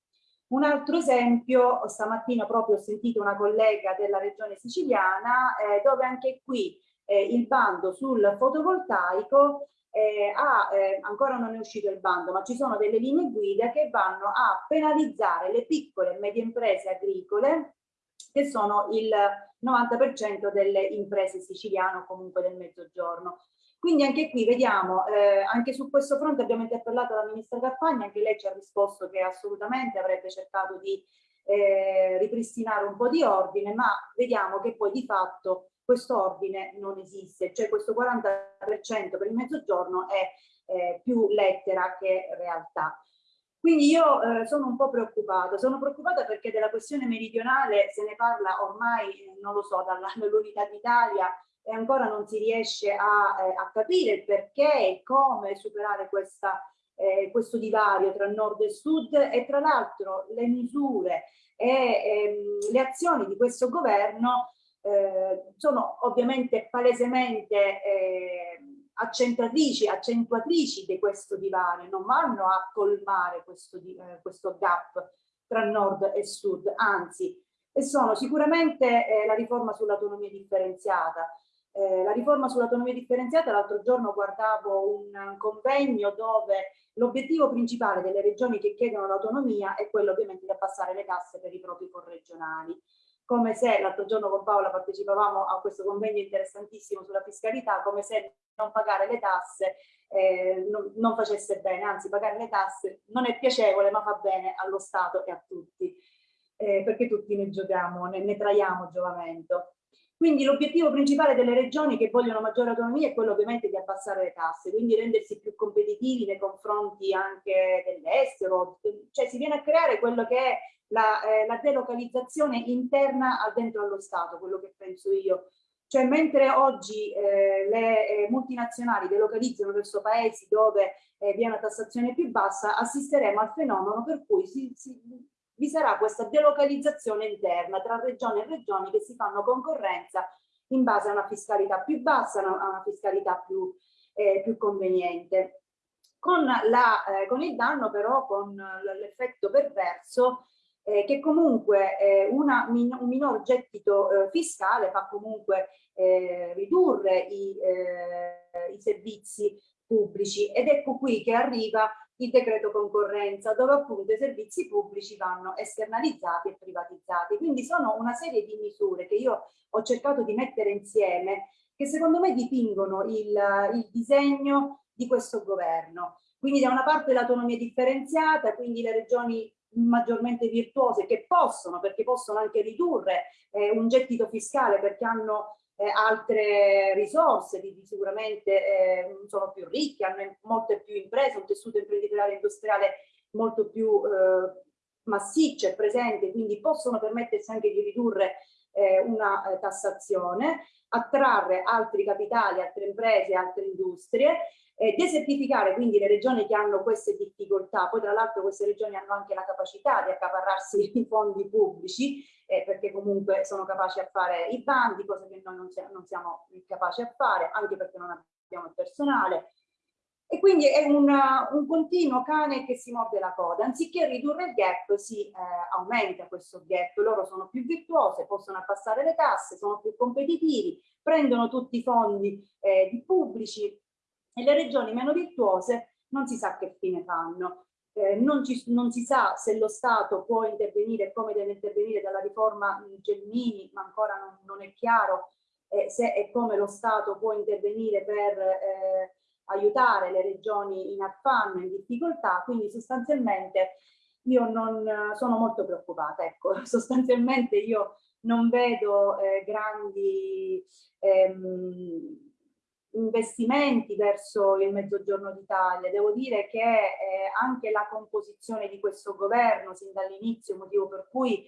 Un altro esempio, stamattina proprio ho sentito una collega della regione siciliana, eh, dove anche qui eh, il bando sul fotovoltaico eh, ha, eh, ancora non è uscito il bando, ma ci sono delle linee guida che vanno a penalizzare le piccole e medie imprese agricole, che sono il 90% delle imprese siciliane o comunque del mezzogiorno. Quindi anche qui vediamo, eh, anche su questo fronte abbiamo interpellato la ministra Carfagna, anche lei ci ha risposto che assolutamente avrebbe cercato di eh, ripristinare un po' di ordine, ma vediamo che poi di fatto questo ordine non esiste, cioè questo 40% per il mezzogiorno è eh, più lettera che realtà. Quindi io eh, sono un po' preoccupata, sono preoccupata perché della questione meridionale se ne parla ormai, non lo so, dall'unità d'Italia e ancora non si riesce a, eh, a capire il perché e come superare questa, eh, questo divario tra nord e sud. E tra l'altro le misure e ehm, le azioni di questo governo eh, sono ovviamente palesemente eh, accentratrici, accentuatrici di questo divario, non vanno a colmare questo, eh, questo gap tra nord e sud, anzi, e sono sicuramente eh, la riforma sull'autonomia differenziata, eh, la riforma sull'autonomia differenziata, l'altro giorno guardavo un convegno dove l'obiettivo principale delle regioni che chiedono l'autonomia è quello ovviamente di abbassare le tasse per i propri corregionali. Come se l'altro giorno con Paola partecipavamo a questo convegno interessantissimo sulla fiscalità, come se non pagare le tasse eh, non, non facesse bene, anzi pagare le tasse non è piacevole ma fa bene allo Stato e a tutti, eh, perché tutti ne giochiamo, ne, ne traiamo giovamento. Quindi l'obiettivo principale delle regioni che vogliono maggiore autonomia è quello ovviamente di abbassare le tasse, quindi rendersi più competitivi nei confronti anche dell'estero, cioè si viene a creare quello che è la, eh, la delocalizzazione interna dentro allo Stato, quello che penso io. Cioè mentre oggi eh, le eh, multinazionali delocalizzano verso paesi dove eh, vi è una tassazione più bassa, assisteremo al fenomeno per cui si, si vi sarà questa delocalizzazione interna tra regioni e regioni che si fanno concorrenza in base a una fiscalità più bassa, a una fiscalità più, eh, più conveniente. con, la, eh, con il danno però con l'effetto perverso eh, che comunque eh, una, un minor gettito eh, fiscale fa comunque eh, ridurre i, eh, i servizi pubblici ed ecco qui che arriva il decreto concorrenza dove appunto i servizi pubblici vanno esternalizzati e privatizzati. Quindi sono una serie di misure che io ho cercato di mettere insieme che secondo me dipingono il, il disegno di questo governo. Quindi da una parte l'autonomia differenziata, quindi le regioni maggiormente virtuose che possono, perché possono anche ridurre eh, un gettito fiscale perché hanno eh, altre risorse, di, di sicuramente eh, sono più ricchi, hanno molte più imprese, un tessuto imprenditoriale industriale molto più eh, massiccio e presente, quindi possono permettersi anche di ridurre eh, una eh, tassazione, attrarre altri capitali, altre imprese, altre industrie eh, desertificare quindi le regioni che hanno queste difficoltà, poi tra l'altro queste regioni hanno anche la capacità di accaparrarsi i fondi pubblici eh, perché comunque sono capaci a fare i bandi, cosa che noi non non siamo capaci a fare, anche perché non abbiamo il personale. E quindi è una, un continuo cane che si morde la coda, anziché ridurre il gap si eh, aumenta questo gap, loro sono più virtuose, possono abbassare le tasse, sono più competitivi, prendono tutti i fondi eh, pubblici, e le regioni meno virtuose non si sa che fine fanno. Eh, non, ci, non, si sa se lo Stato può intervenire, come deve intervenire dalla riforma Gelmini, ma ancora non, non è chiaro eh, se e come lo Stato può intervenire per eh, aiutare le regioni in affanno, in difficoltà, quindi sostanzialmente io non sono molto preoccupata, ecco, sostanzialmente io non vedo eh, grandi ehm, investimenti verso il mezzogiorno d'Italia. Devo dire che eh, anche la composizione di questo governo sin dall'inizio, motivo per cui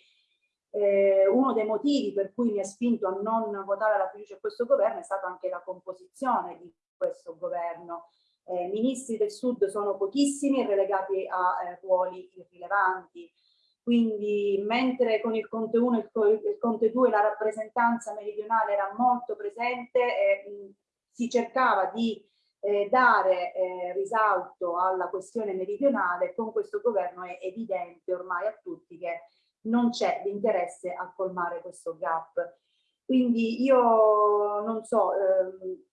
eh, uno dei motivi per cui mi ha spinto a non votare la fiducia a questo governo è stata anche la composizione di questo governo. Eh, ministri del sud sono pochissimi relegati a eh, ruoli irrilevanti. Quindi mentre con il Conte 1 e il, il Conte 2 la rappresentanza meridionale era molto presente, eh, si cercava di eh, dare eh, risalto alla questione meridionale, con questo governo è evidente ormai a tutti che non c'è l'interesse a colmare questo gap. Quindi io non so, ehm,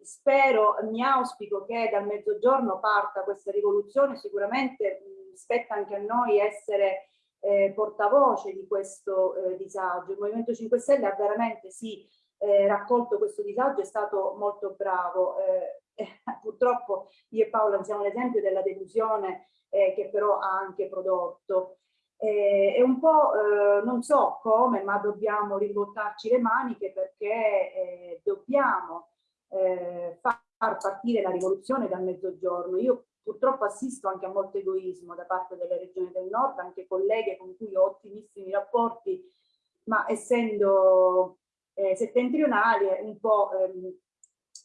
spero, mi auspico che dal mezzogiorno parta questa rivoluzione, sicuramente mh, spetta anche a noi essere eh, portavoce di questo eh, disagio. Il Movimento 5 Stelle ha veramente sì eh, raccolto questo disagio è stato molto bravo. Eh, eh, purtroppo io e Paola siamo l'esempio della delusione eh, che però ha anche prodotto. Eh, è un po', eh, non so come, ma dobbiamo rimbottarci le maniche perché dobbiamo far partire la rivoluzione dal mezzogiorno. Io purtroppo assisto anche a molto egoismo da parte delle regioni del nord, anche colleghe con cui ho ottimissimi rapporti, ma essendo eh, settentrionali un po' ehm,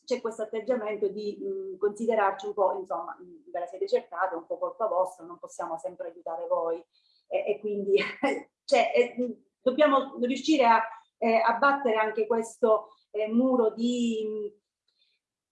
c'è questo atteggiamento di mh, considerarci un po', insomma, ve la siete cercate, un po' colpa vostra, non possiamo sempre aiutare voi e, e quindi cioè, eh, dobbiamo riuscire a, eh, a battere anche questo eh, muro di,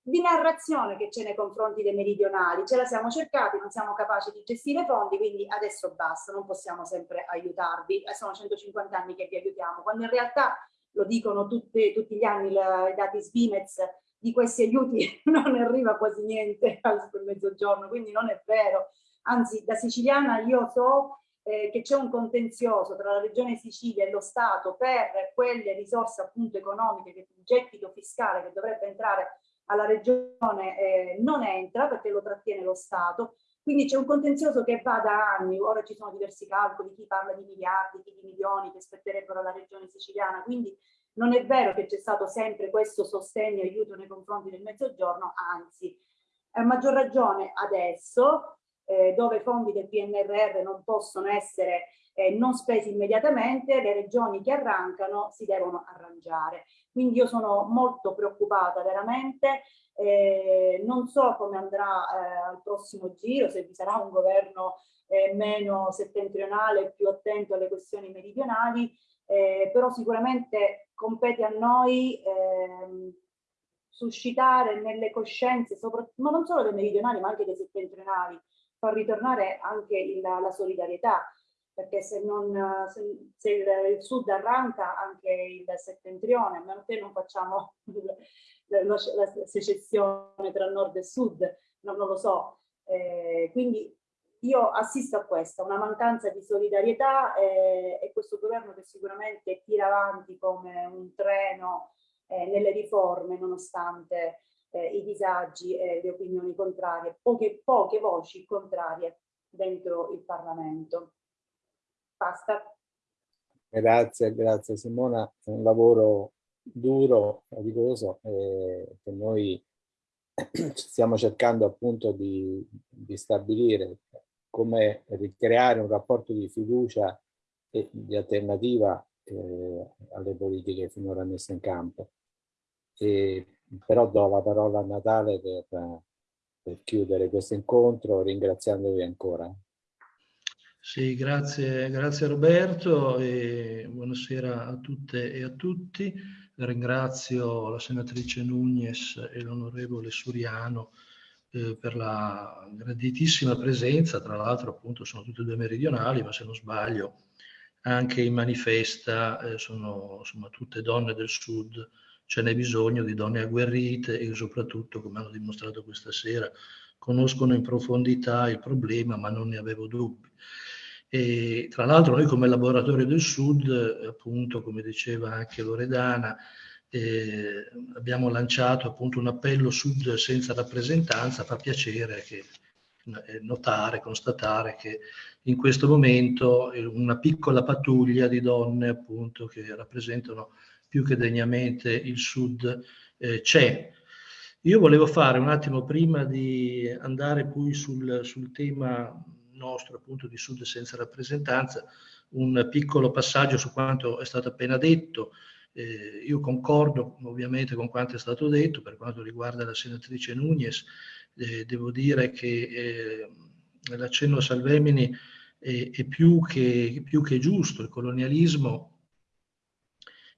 di narrazione che c'è nei confronti dei meridionali. Ce la siamo cercati, non siamo capaci di gestire fondi, quindi adesso basta, non possiamo sempre aiutarvi. Eh, sono 150 anni che vi aiutiamo, quando in realtà lo dicono tutti, tutti gli anni la, i dati Svimez, di questi aiuti non arriva quasi niente al mezzogiorno, quindi non è vero. Anzi, da siciliana io so eh, che c'è un contenzioso tra la regione Sicilia e lo Stato per quelle risorse appunto economiche, che il gettito fiscale che dovrebbe entrare alla regione eh, non entra perché lo trattiene lo Stato quindi c'è un contenzioso che va da anni, ora ci sono diversi calcoli, chi parla di miliardi, chi di milioni che spetterebbero alla regione siciliana, quindi non è vero che c'è stato sempre questo sostegno e aiuto nei confronti del mezzogiorno, anzi, a maggior ragione adesso, eh, dove i fondi del PNRR non possono essere eh, non spesi immediatamente, le regioni che arrancano si devono arrangiare. Quindi io sono molto preoccupata veramente eh, non so come andrà eh, al prossimo giro, se vi sarà un governo eh, meno settentrionale, più attento alle questioni meridionali, eh, però sicuramente compete a noi ehm, suscitare nelle coscienze, ma non solo dei meridionali ma anche dei settentrionali, far ritornare anche il, la solidarietà, perché se, non, se, se il, sud arranca anche il settentrione, a meno che non facciamo la, la, la secessione tra nord e sud, no, non lo so. Eh, quindi io assisto a questa, una mancanza di solidarietà eh, e questo governo che sicuramente tira avanti come un treno eh, nelle riforme nonostante eh, i disagi e le opinioni contrarie, poche, poche voci contrarie dentro il Parlamento. Basta. Grazie, grazie Simona, è un lavoro duro, faticoso, eh, che noi stiamo cercando appunto di, di stabilire come ricreare un rapporto di fiducia e di alternativa eh, alle politiche finora messe in campo. E, però do la parola a Natale per, per chiudere questo incontro ringraziandovi ancora. Sì, grazie, grazie Roberto e buonasera a tutte e a tutti. Ringrazio la senatrice Nugnes e l'onorevole Suriano eh, per la graditissima presenza, tra l'altro appunto sono tutte e due meridionali, ma se non sbaglio anche in manifesta eh, sono insomma tutte donne del sud, ce n'è bisogno di donne agguerrite e soprattutto, come hanno dimostrato questa sera, conoscono in profondità il problema, ma non ne avevo dubbi. E, tra l'altro noi come laboratorio del Sud, appunto, come diceva anche Loredana, eh, abbiamo lanciato appunto un appello Sud senza rappresentanza, fa piacere che, eh, notare, constatare che in questo momento una piccola pattuglia di donne appunto che rappresentano più che degnamente il Sud eh, c'è. Io volevo fare un attimo prima di andare poi sul, sul tema nostro appunto di Sud senza rappresentanza, un piccolo passaggio su quanto è stato appena detto. Eh, io concordo ovviamente con quanto è stato detto per quanto riguarda la senatrice Nunez, eh, devo dire che eh, l'accenno a Salvemini è, è più, che, più che giusto, il colonialismo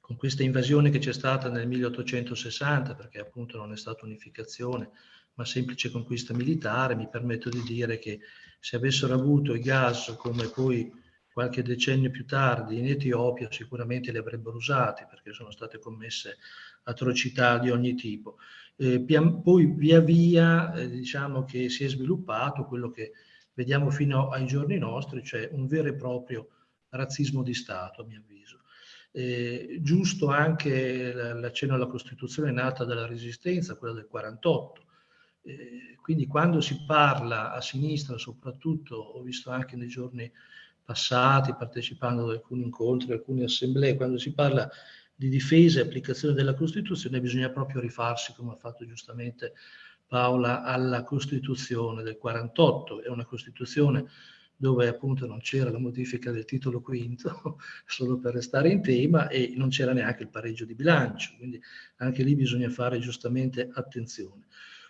con questa invasione che c'è stata nel 1860, perché appunto non è stata unificazione, ma semplice conquista militare, mi permetto di dire che se avessero avuto i gas come poi qualche decennio più tardi in Etiopia sicuramente li avrebbero usati perché sono state commesse atrocità di ogni tipo. Eh, poi via via eh, diciamo che si è sviluppato quello che vediamo fino ai giorni nostri, cioè un vero e proprio razzismo di Stato a mio avviso. Eh, giusto anche l'accenno alla Costituzione nata dalla Resistenza, quella del 48, eh, quindi quando si parla a sinistra, soprattutto ho visto anche nei giorni passati, partecipando ad alcuni incontri, alcune assemblee, quando si parla di difesa e applicazione della Costituzione bisogna proprio rifarsi, come ha fatto giustamente Paola, alla Costituzione del 48. È una Costituzione dove appunto non c'era la modifica del titolo quinto, solo per restare in tema, e non c'era neanche il pareggio di bilancio, quindi anche lì bisogna fare giustamente attenzione.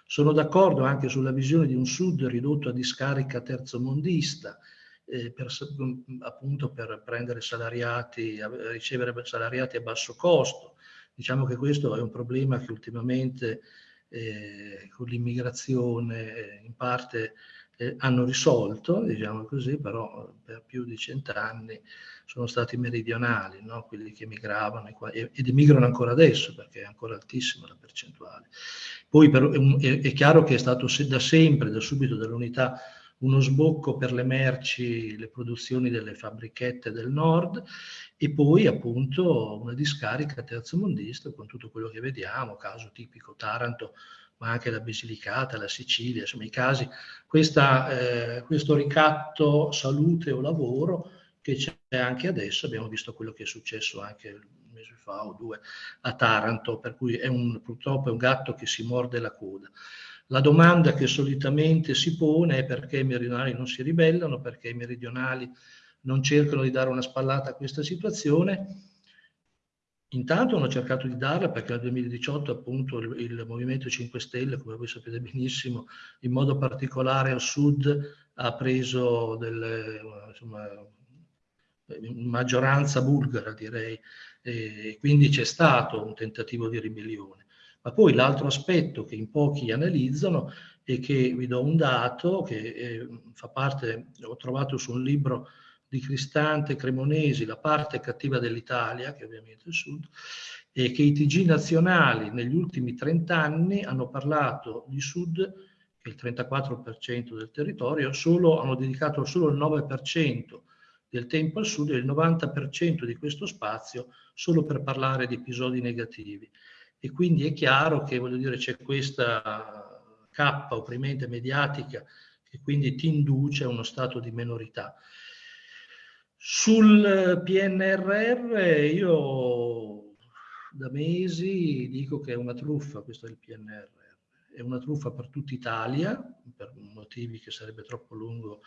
Sono d'accordo anche sulla visione di un Sud ridotto a discarica terzomondista, eh, per, appunto per prendere salariati, ricevere salariati a basso costo. Diciamo che questo è un problema che ultimamente eh, con l'immigrazione eh, in parte eh, hanno risolto, diciamo così, però per più di cent'anni sono stati meridionali, no? quelli che emigravano ed emigrano ancora adesso perché è ancora altissima la percentuale. Poi però, è, è, chiaro che è stato da sempre, da subito dall'unità, uno sbocco per le merci, le produzioni delle fabbrichette del nord e poi appunto una discarica terzomondista con tutto quello che vediamo, caso tipico Taranto, ma anche la Basilicata, la Sicilia, insomma i casi, questa, eh, questo ricatto salute o lavoro che c'è anche adesso, abbiamo visto quello che è successo anche un mese fa o due a Taranto, per cui è un, purtroppo è un gatto che si morde la coda. La domanda che solitamente si pone è perché i meridionali non si ribellano, perché i meridionali non cercano di dare una spallata a questa situazione Intanto hanno cercato di darla perché nel 2018 appunto il, il, Movimento 5 Stelle, come voi sapete benissimo, in modo particolare al sud ha preso delle, insomma, maggioranza bulgara direi, e quindi c'è stato un tentativo di ribellione. Ma poi l'altro aspetto che in pochi analizzano e che vi do un dato che eh, fa parte, ho trovato su un libro di Cristante Cremonesi, La parte cattiva dell'Italia, che è ovviamente il Sud, e che i TG nazionali negli ultimi 30 anni hanno parlato di Sud, che è il 34% del territorio, solo, hanno dedicato solo il 9% del tempo al Sud e il 90% di questo spazio solo per parlare di episodi negativi. E quindi è chiaro che, voglio dire, c'è questa cappa opprimente mediatica che quindi ti induce a uno stato di minorità. Sul PNRR io da mesi dico che è una truffa questo è il PNRR, è una truffa per tutta Italia, per motivi che sarebbe troppo lungo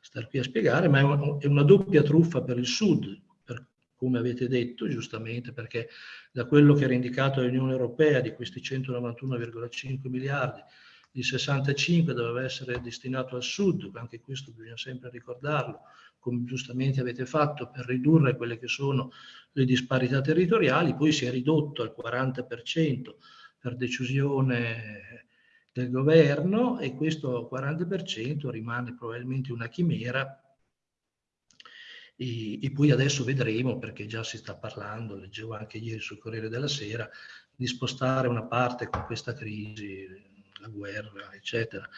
star qui a spiegare, ma è una doppia truffa per il Sud, per, come avete detto giustamente, perché da quello che era indicato dall'Unione Europea di questi 191,5 miliardi, il 65 doveva essere destinato al Sud, anche questo bisogna sempre ricordarlo, come giustamente avete fatto, per ridurre quelle che sono le disparità territoriali, poi si è ridotto al 40% per decisione del governo e questo 40% rimane probabilmente una chimera. E, poi adesso vedremo, perché già si sta parlando, leggevo anche ieri sul Corriere della Sera, di spostare una parte con questa crisi, la guerra, eccetera,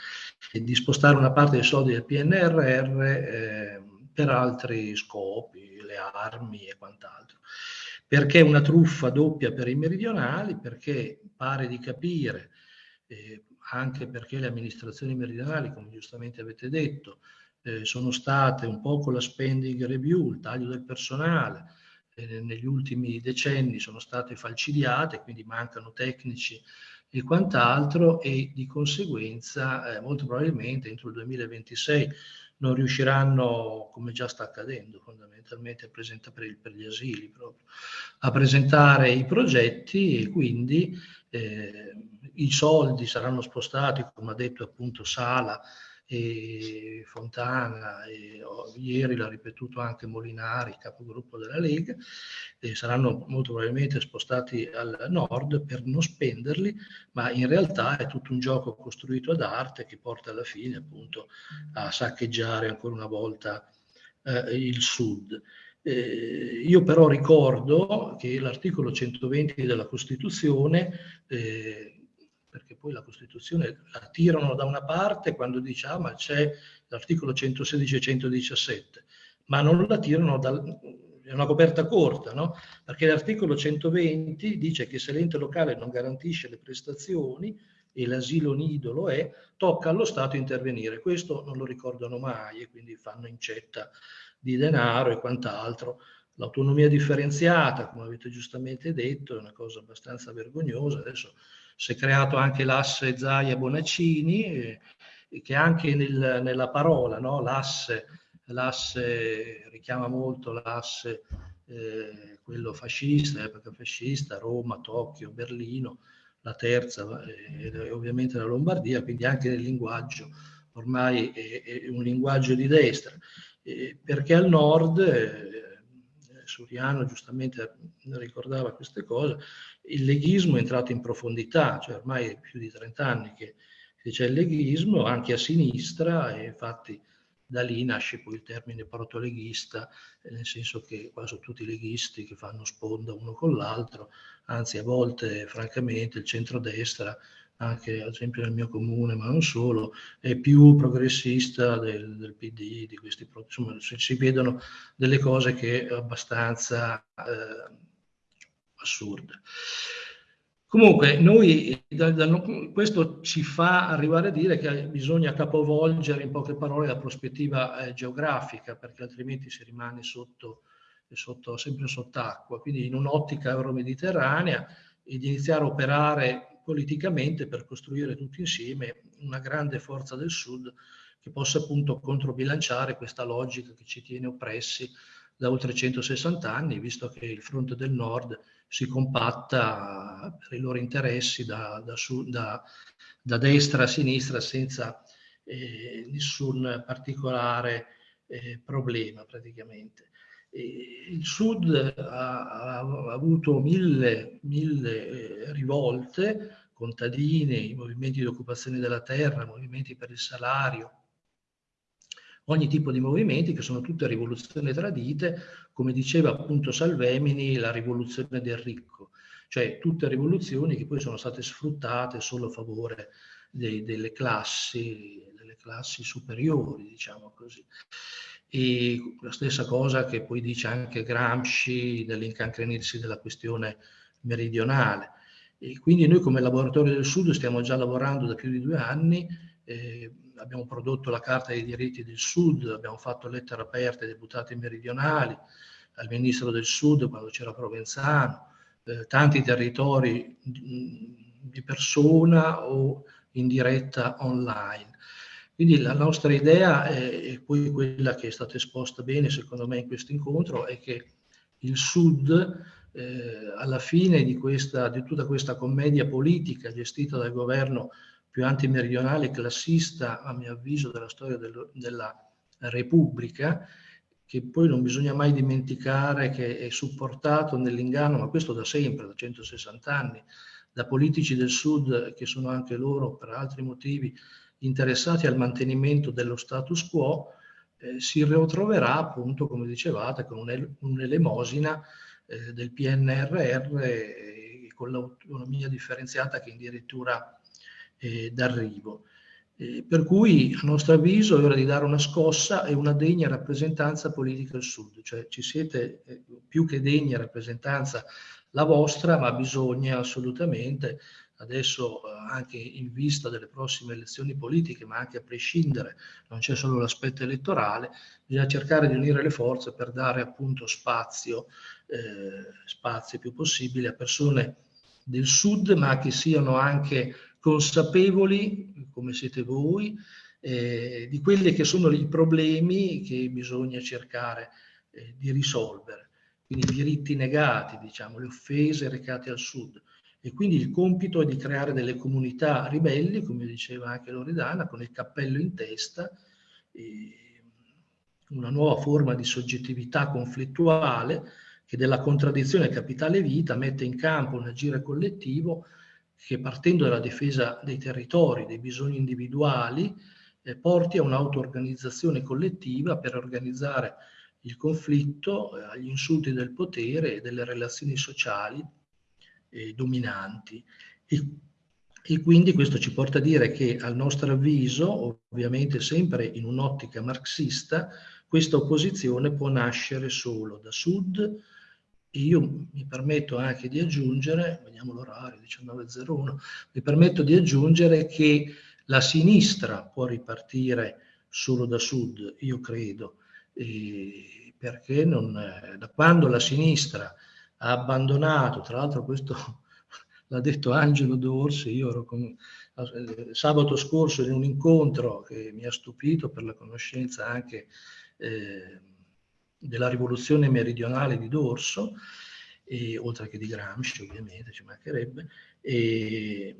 e di spostare una parte dei soldi del PNRR eh, per altri scopi, le armi e quant'altro. Perché una truffa doppia per i meridionali? Perché pare di capire, eh, anche perché le amministrazioni meridionali, come giustamente avete detto, eh, sono state un po' con la spending review, il taglio del personale, eh, negli ultimi decenni sono state falcidiate, quindi mancano tecnici e quant'altro e di conseguenza eh, molto probabilmente entro il 2026 non riusciranno, come già sta accadendo fondamentalmente, a presentare per, il, per gli asili proprio, a presentare i progetti e quindi eh, i soldi saranno spostati, come ha detto appunto Sala, e Fontana, e oh, ieri l'ha ripetuto anche Molinari, capogruppo della Lega, e saranno molto probabilmente spostati al nord per non spenderli, ma in realtà è tutto un gioco costruito ad arte che porta alla fine appunto a saccheggiare ancora una volta eh, il sud. Eh, io però ricordo che l'articolo 120 della Costituzione eh, poi la Costituzione la tirano da una parte quando diciamo ah, ma c'è l'articolo 116 e 117, ma non la tirano dal, è una coperta corta, no? Perché l'articolo 120 dice che se l'ente locale non garantisce le prestazioni e l'asilo nido lo è, tocca allo Stato intervenire. Questo non lo ricordano mai e quindi fanno incetta di denaro e quant'altro. L'autonomia differenziata, come avete giustamente detto, è una cosa abbastanza vergognosa. Adesso si è creato anche l'asse Zaia Bonaccini, eh, che anche nel, nella parola, no? l'asse, l'asse richiama molto l'asse, eh, quello fascista, epoca fascista, Roma, Tokyo, Berlino, la terza eh, ovviamente la Lombardia, quindi anche nel linguaggio ormai è, è un linguaggio di destra, eh, perché al nord eh, Suriano giustamente ricordava queste cose, il leghismo è entrato in profondità, cioè ormai è più di 30 anni che, che c'è il leghismo, anche a sinistra, e infatti da lì nasce poi il termine protoleghista, nel senso che qua sono tutti leghisti che fanno sponda uno con l'altro, anzi a volte francamente il centrodestra anche ad esempio nel mio comune, ma non solo, è più progressista del, del PD, di questi, insomma, si vedono delle cose che abbastanza eh, assurde. Comunque, noi, da, da, questo ci fa arrivare a dire che bisogna capovolgere in poche parole la prospettiva eh, geografica, perché altrimenti si rimane sotto, sotto, sempre sott'acqua. Quindi in un'ottica euro-mediterranea ed iniziare a operare politicamente per costruire tutti insieme una grande forza del Sud che possa appunto controbilanciare questa logica che ci tiene oppressi da oltre 160 anni, visto che il fronte del nord si compatta per i loro interessi da, da, da, da destra a sinistra senza eh, nessun particolare eh, problema praticamente. Il Sud ha, ha avuto mille, mille eh, rivolte, contadini, movimenti di occupazione della terra, movimenti per il salario, ogni tipo di movimenti che sono tutte rivoluzioni tradite, come diceva appunto Salvemini, la rivoluzione del ricco, cioè tutte rivoluzioni che poi sono state sfruttate solo a favore dei, delle, classi, delle classi superiori, diciamo così. E la stessa cosa che poi dice anche Gramsci dell'incancrenirsi della questione meridionale. E quindi noi come Laboratorio del Sud stiamo già lavorando da più di due anni eh, abbiamo prodotto la Carta dei diritti del Sud, abbiamo fatto lettere aperte ai deputati meridionali, al Ministro del Sud quando c'era Provenzano, eh, tanti territori di persona o in diretta online. Quindi la nostra idea, e poi quella che è stata esposta bene secondo me in questo incontro, è che il Sud eh, alla fine di, questa, di tutta questa commedia politica gestita dal governo più antimeridionale e classista, a mio avviso, della storia del, della Repubblica, che poi non bisogna mai dimenticare che è supportato nell'inganno, ma questo da sempre, da 160 anni, da politici del Sud che sono anche loro, per altri motivi, interessati al mantenimento dello status quo, eh, si ritroverà appunto, come dicevate, con un'elemosina eh, del PNRR eh, con l'autonomia differenziata che addirittura eh, d'arrivo. Eh, per cui, a nostro avviso, è ora di dare una scossa e una degna rappresentanza politica al Sud, cioè ci siete eh, più che degna rappresentanza la vostra, ma bisogna assolutamente, adesso eh, anche in vista delle prossime elezioni politiche, ma anche a prescindere, non c'è solo l'aspetto elettorale, bisogna cercare di unire le forze per dare appunto spazio, eh, spazio più possibile a persone del Sud, ma che siano anche consapevoli, come siete voi, eh, di quelli che sono i problemi che bisogna cercare eh, di risolvere. Quindi i diritti negati, diciamo, le offese recate al Sud. E quindi il compito è di creare delle comunità ribelli, come diceva anche Loredana, con il cappello in testa, una nuova forma di soggettività conflittuale che della contraddizione capitale-vita mette in campo un agire collettivo che partendo dalla difesa dei territori, dei bisogni individuali, eh, porti a un'auto-organizzazione collettiva per organizzare il conflitto eh, agli insulti del potere e delle relazioni sociali eh, dominanti. E, e quindi questo ci porta a dire che al nostro avviso, ovviamente sempre in un'ottica marxista, questa opposizione può nascere solo da sud, io mi permetto anche di aggiungere, vediamo l'orario 19.01, mi permetto di aggiungere che la sinistra può ripartire solo da sud, io credo, e perché non, da quando la sinistra ha abbandonato, tra l'altro questo l'ha detto Angelo Dorsi, io ero con, sabato scorso in un incontro che mi ha stupito per la conoscenza anche eh, della rivoluzione meridionale di Dorso, e, oltre che di Gramsci ovviamente, ci mancherebbe, e,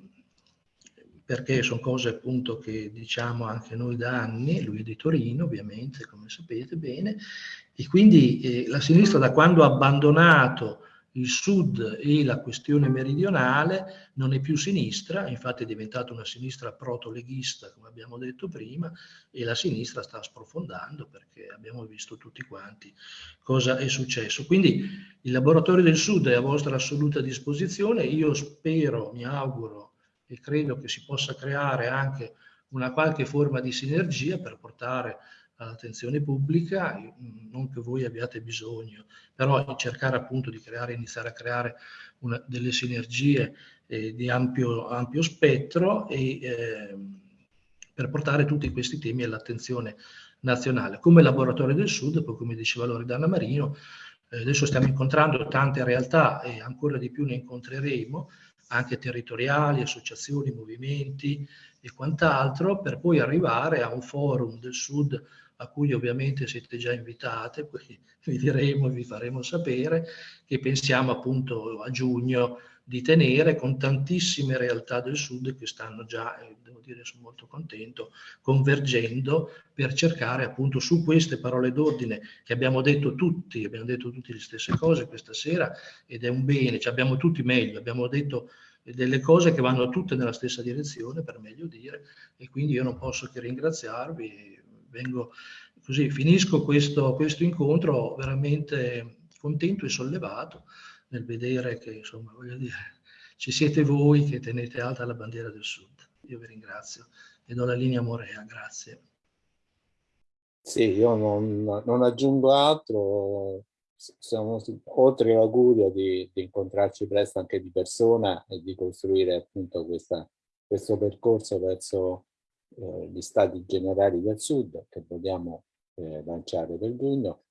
perché sono cose appunto che diciamo anche noi da anni, lui è di Torino ovviamente, come sapete bene, e quindi eh, la sinistra da quando ha abbandonato il sud e la questione meridionale non è più sinistra, infatti è diventata una sinistra proto-leghista, come abbiamo detto prima, e la sinistra sta sprofondando perché abbiamo visto tutti quanti cosa è successo. Quindi il laboratorio del sud è a vostra assoluta disposizione, io spero, mi auguro e credo che si possa creare anche una qualche forma di sinergia per portare all'attenzione pubblica, non che voi abbiate bisogno, però cercare appunto di creare, iniziare a creare una, delle sinergie eh, di ampio, ampio, spettro e, eh, per portare tutti questi temi all'attenzione nazionale. Come Laboratorio del Sud, poi come diceva Loredana Marino, eh, adesso stiamo incontrando tante realtà e ancora di più ne incontreremo, anche territoriali, associazioni, movimenti e quant'altro, per poi arrivare a un forum del Sud a cui ovviamente siete già invitate, poi vi diremo e vi faremo sapere, che pensiamo appunto a giugno di tenere con tantissime realtà del sud che stanno già, e devo dire sono molto contento, convergendo per cercare appunto su queste parole d'ordine che abbiamo detto tutti, abbiamo detto tutte le stesse cose questa sera ed è un bene, ci abbiamo tutti meglio, abbiamo detto delle cose che vanno tutte nella stessa direzione, per meglio dire, e quindi io non posso che ringraziarvi. Vengo così, finisco questo, questo incontro veramente contento e sollevato nel vedere che, insomma, voglio dire, ci siete voi che tenete alta la bandiera del Sud. Io vi ringrazio e do la linea a Morea, grazie. Sì, io non, non aggiungo altro, siamo oltre l'augurio di, di, incontrarci presto anche di persona e di costruire appunto questa, questo percorso verso eh, gli stati generali del sud che vogliamo eh, lanciare per giugno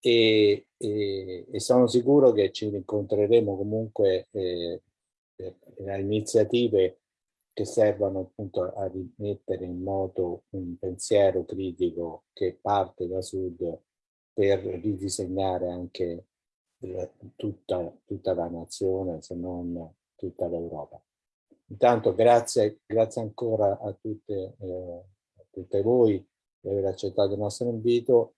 e, e, e, sono sicuro che ci incontreremo comunque eh, a iniziative che servono appunto a rimettere in moto un pensiero critico che parte da sud per ridisegnare anche tutta, tutta la nazione, se non tutta l'Europa. Intanto grazie, grazie ancora a tutte, eh, a tutte voi di aver accettato il nostro invito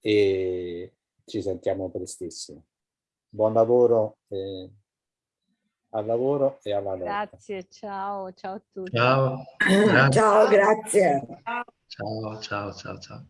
e ci sentiamo prestissimo. Buon lavoro. Eh, al lavoro e alla lotta. Grazie, ciao, ciao a tutti. Ciao. Grazie. Ciao, grazie. Ciao, ciao, ciao, ciao.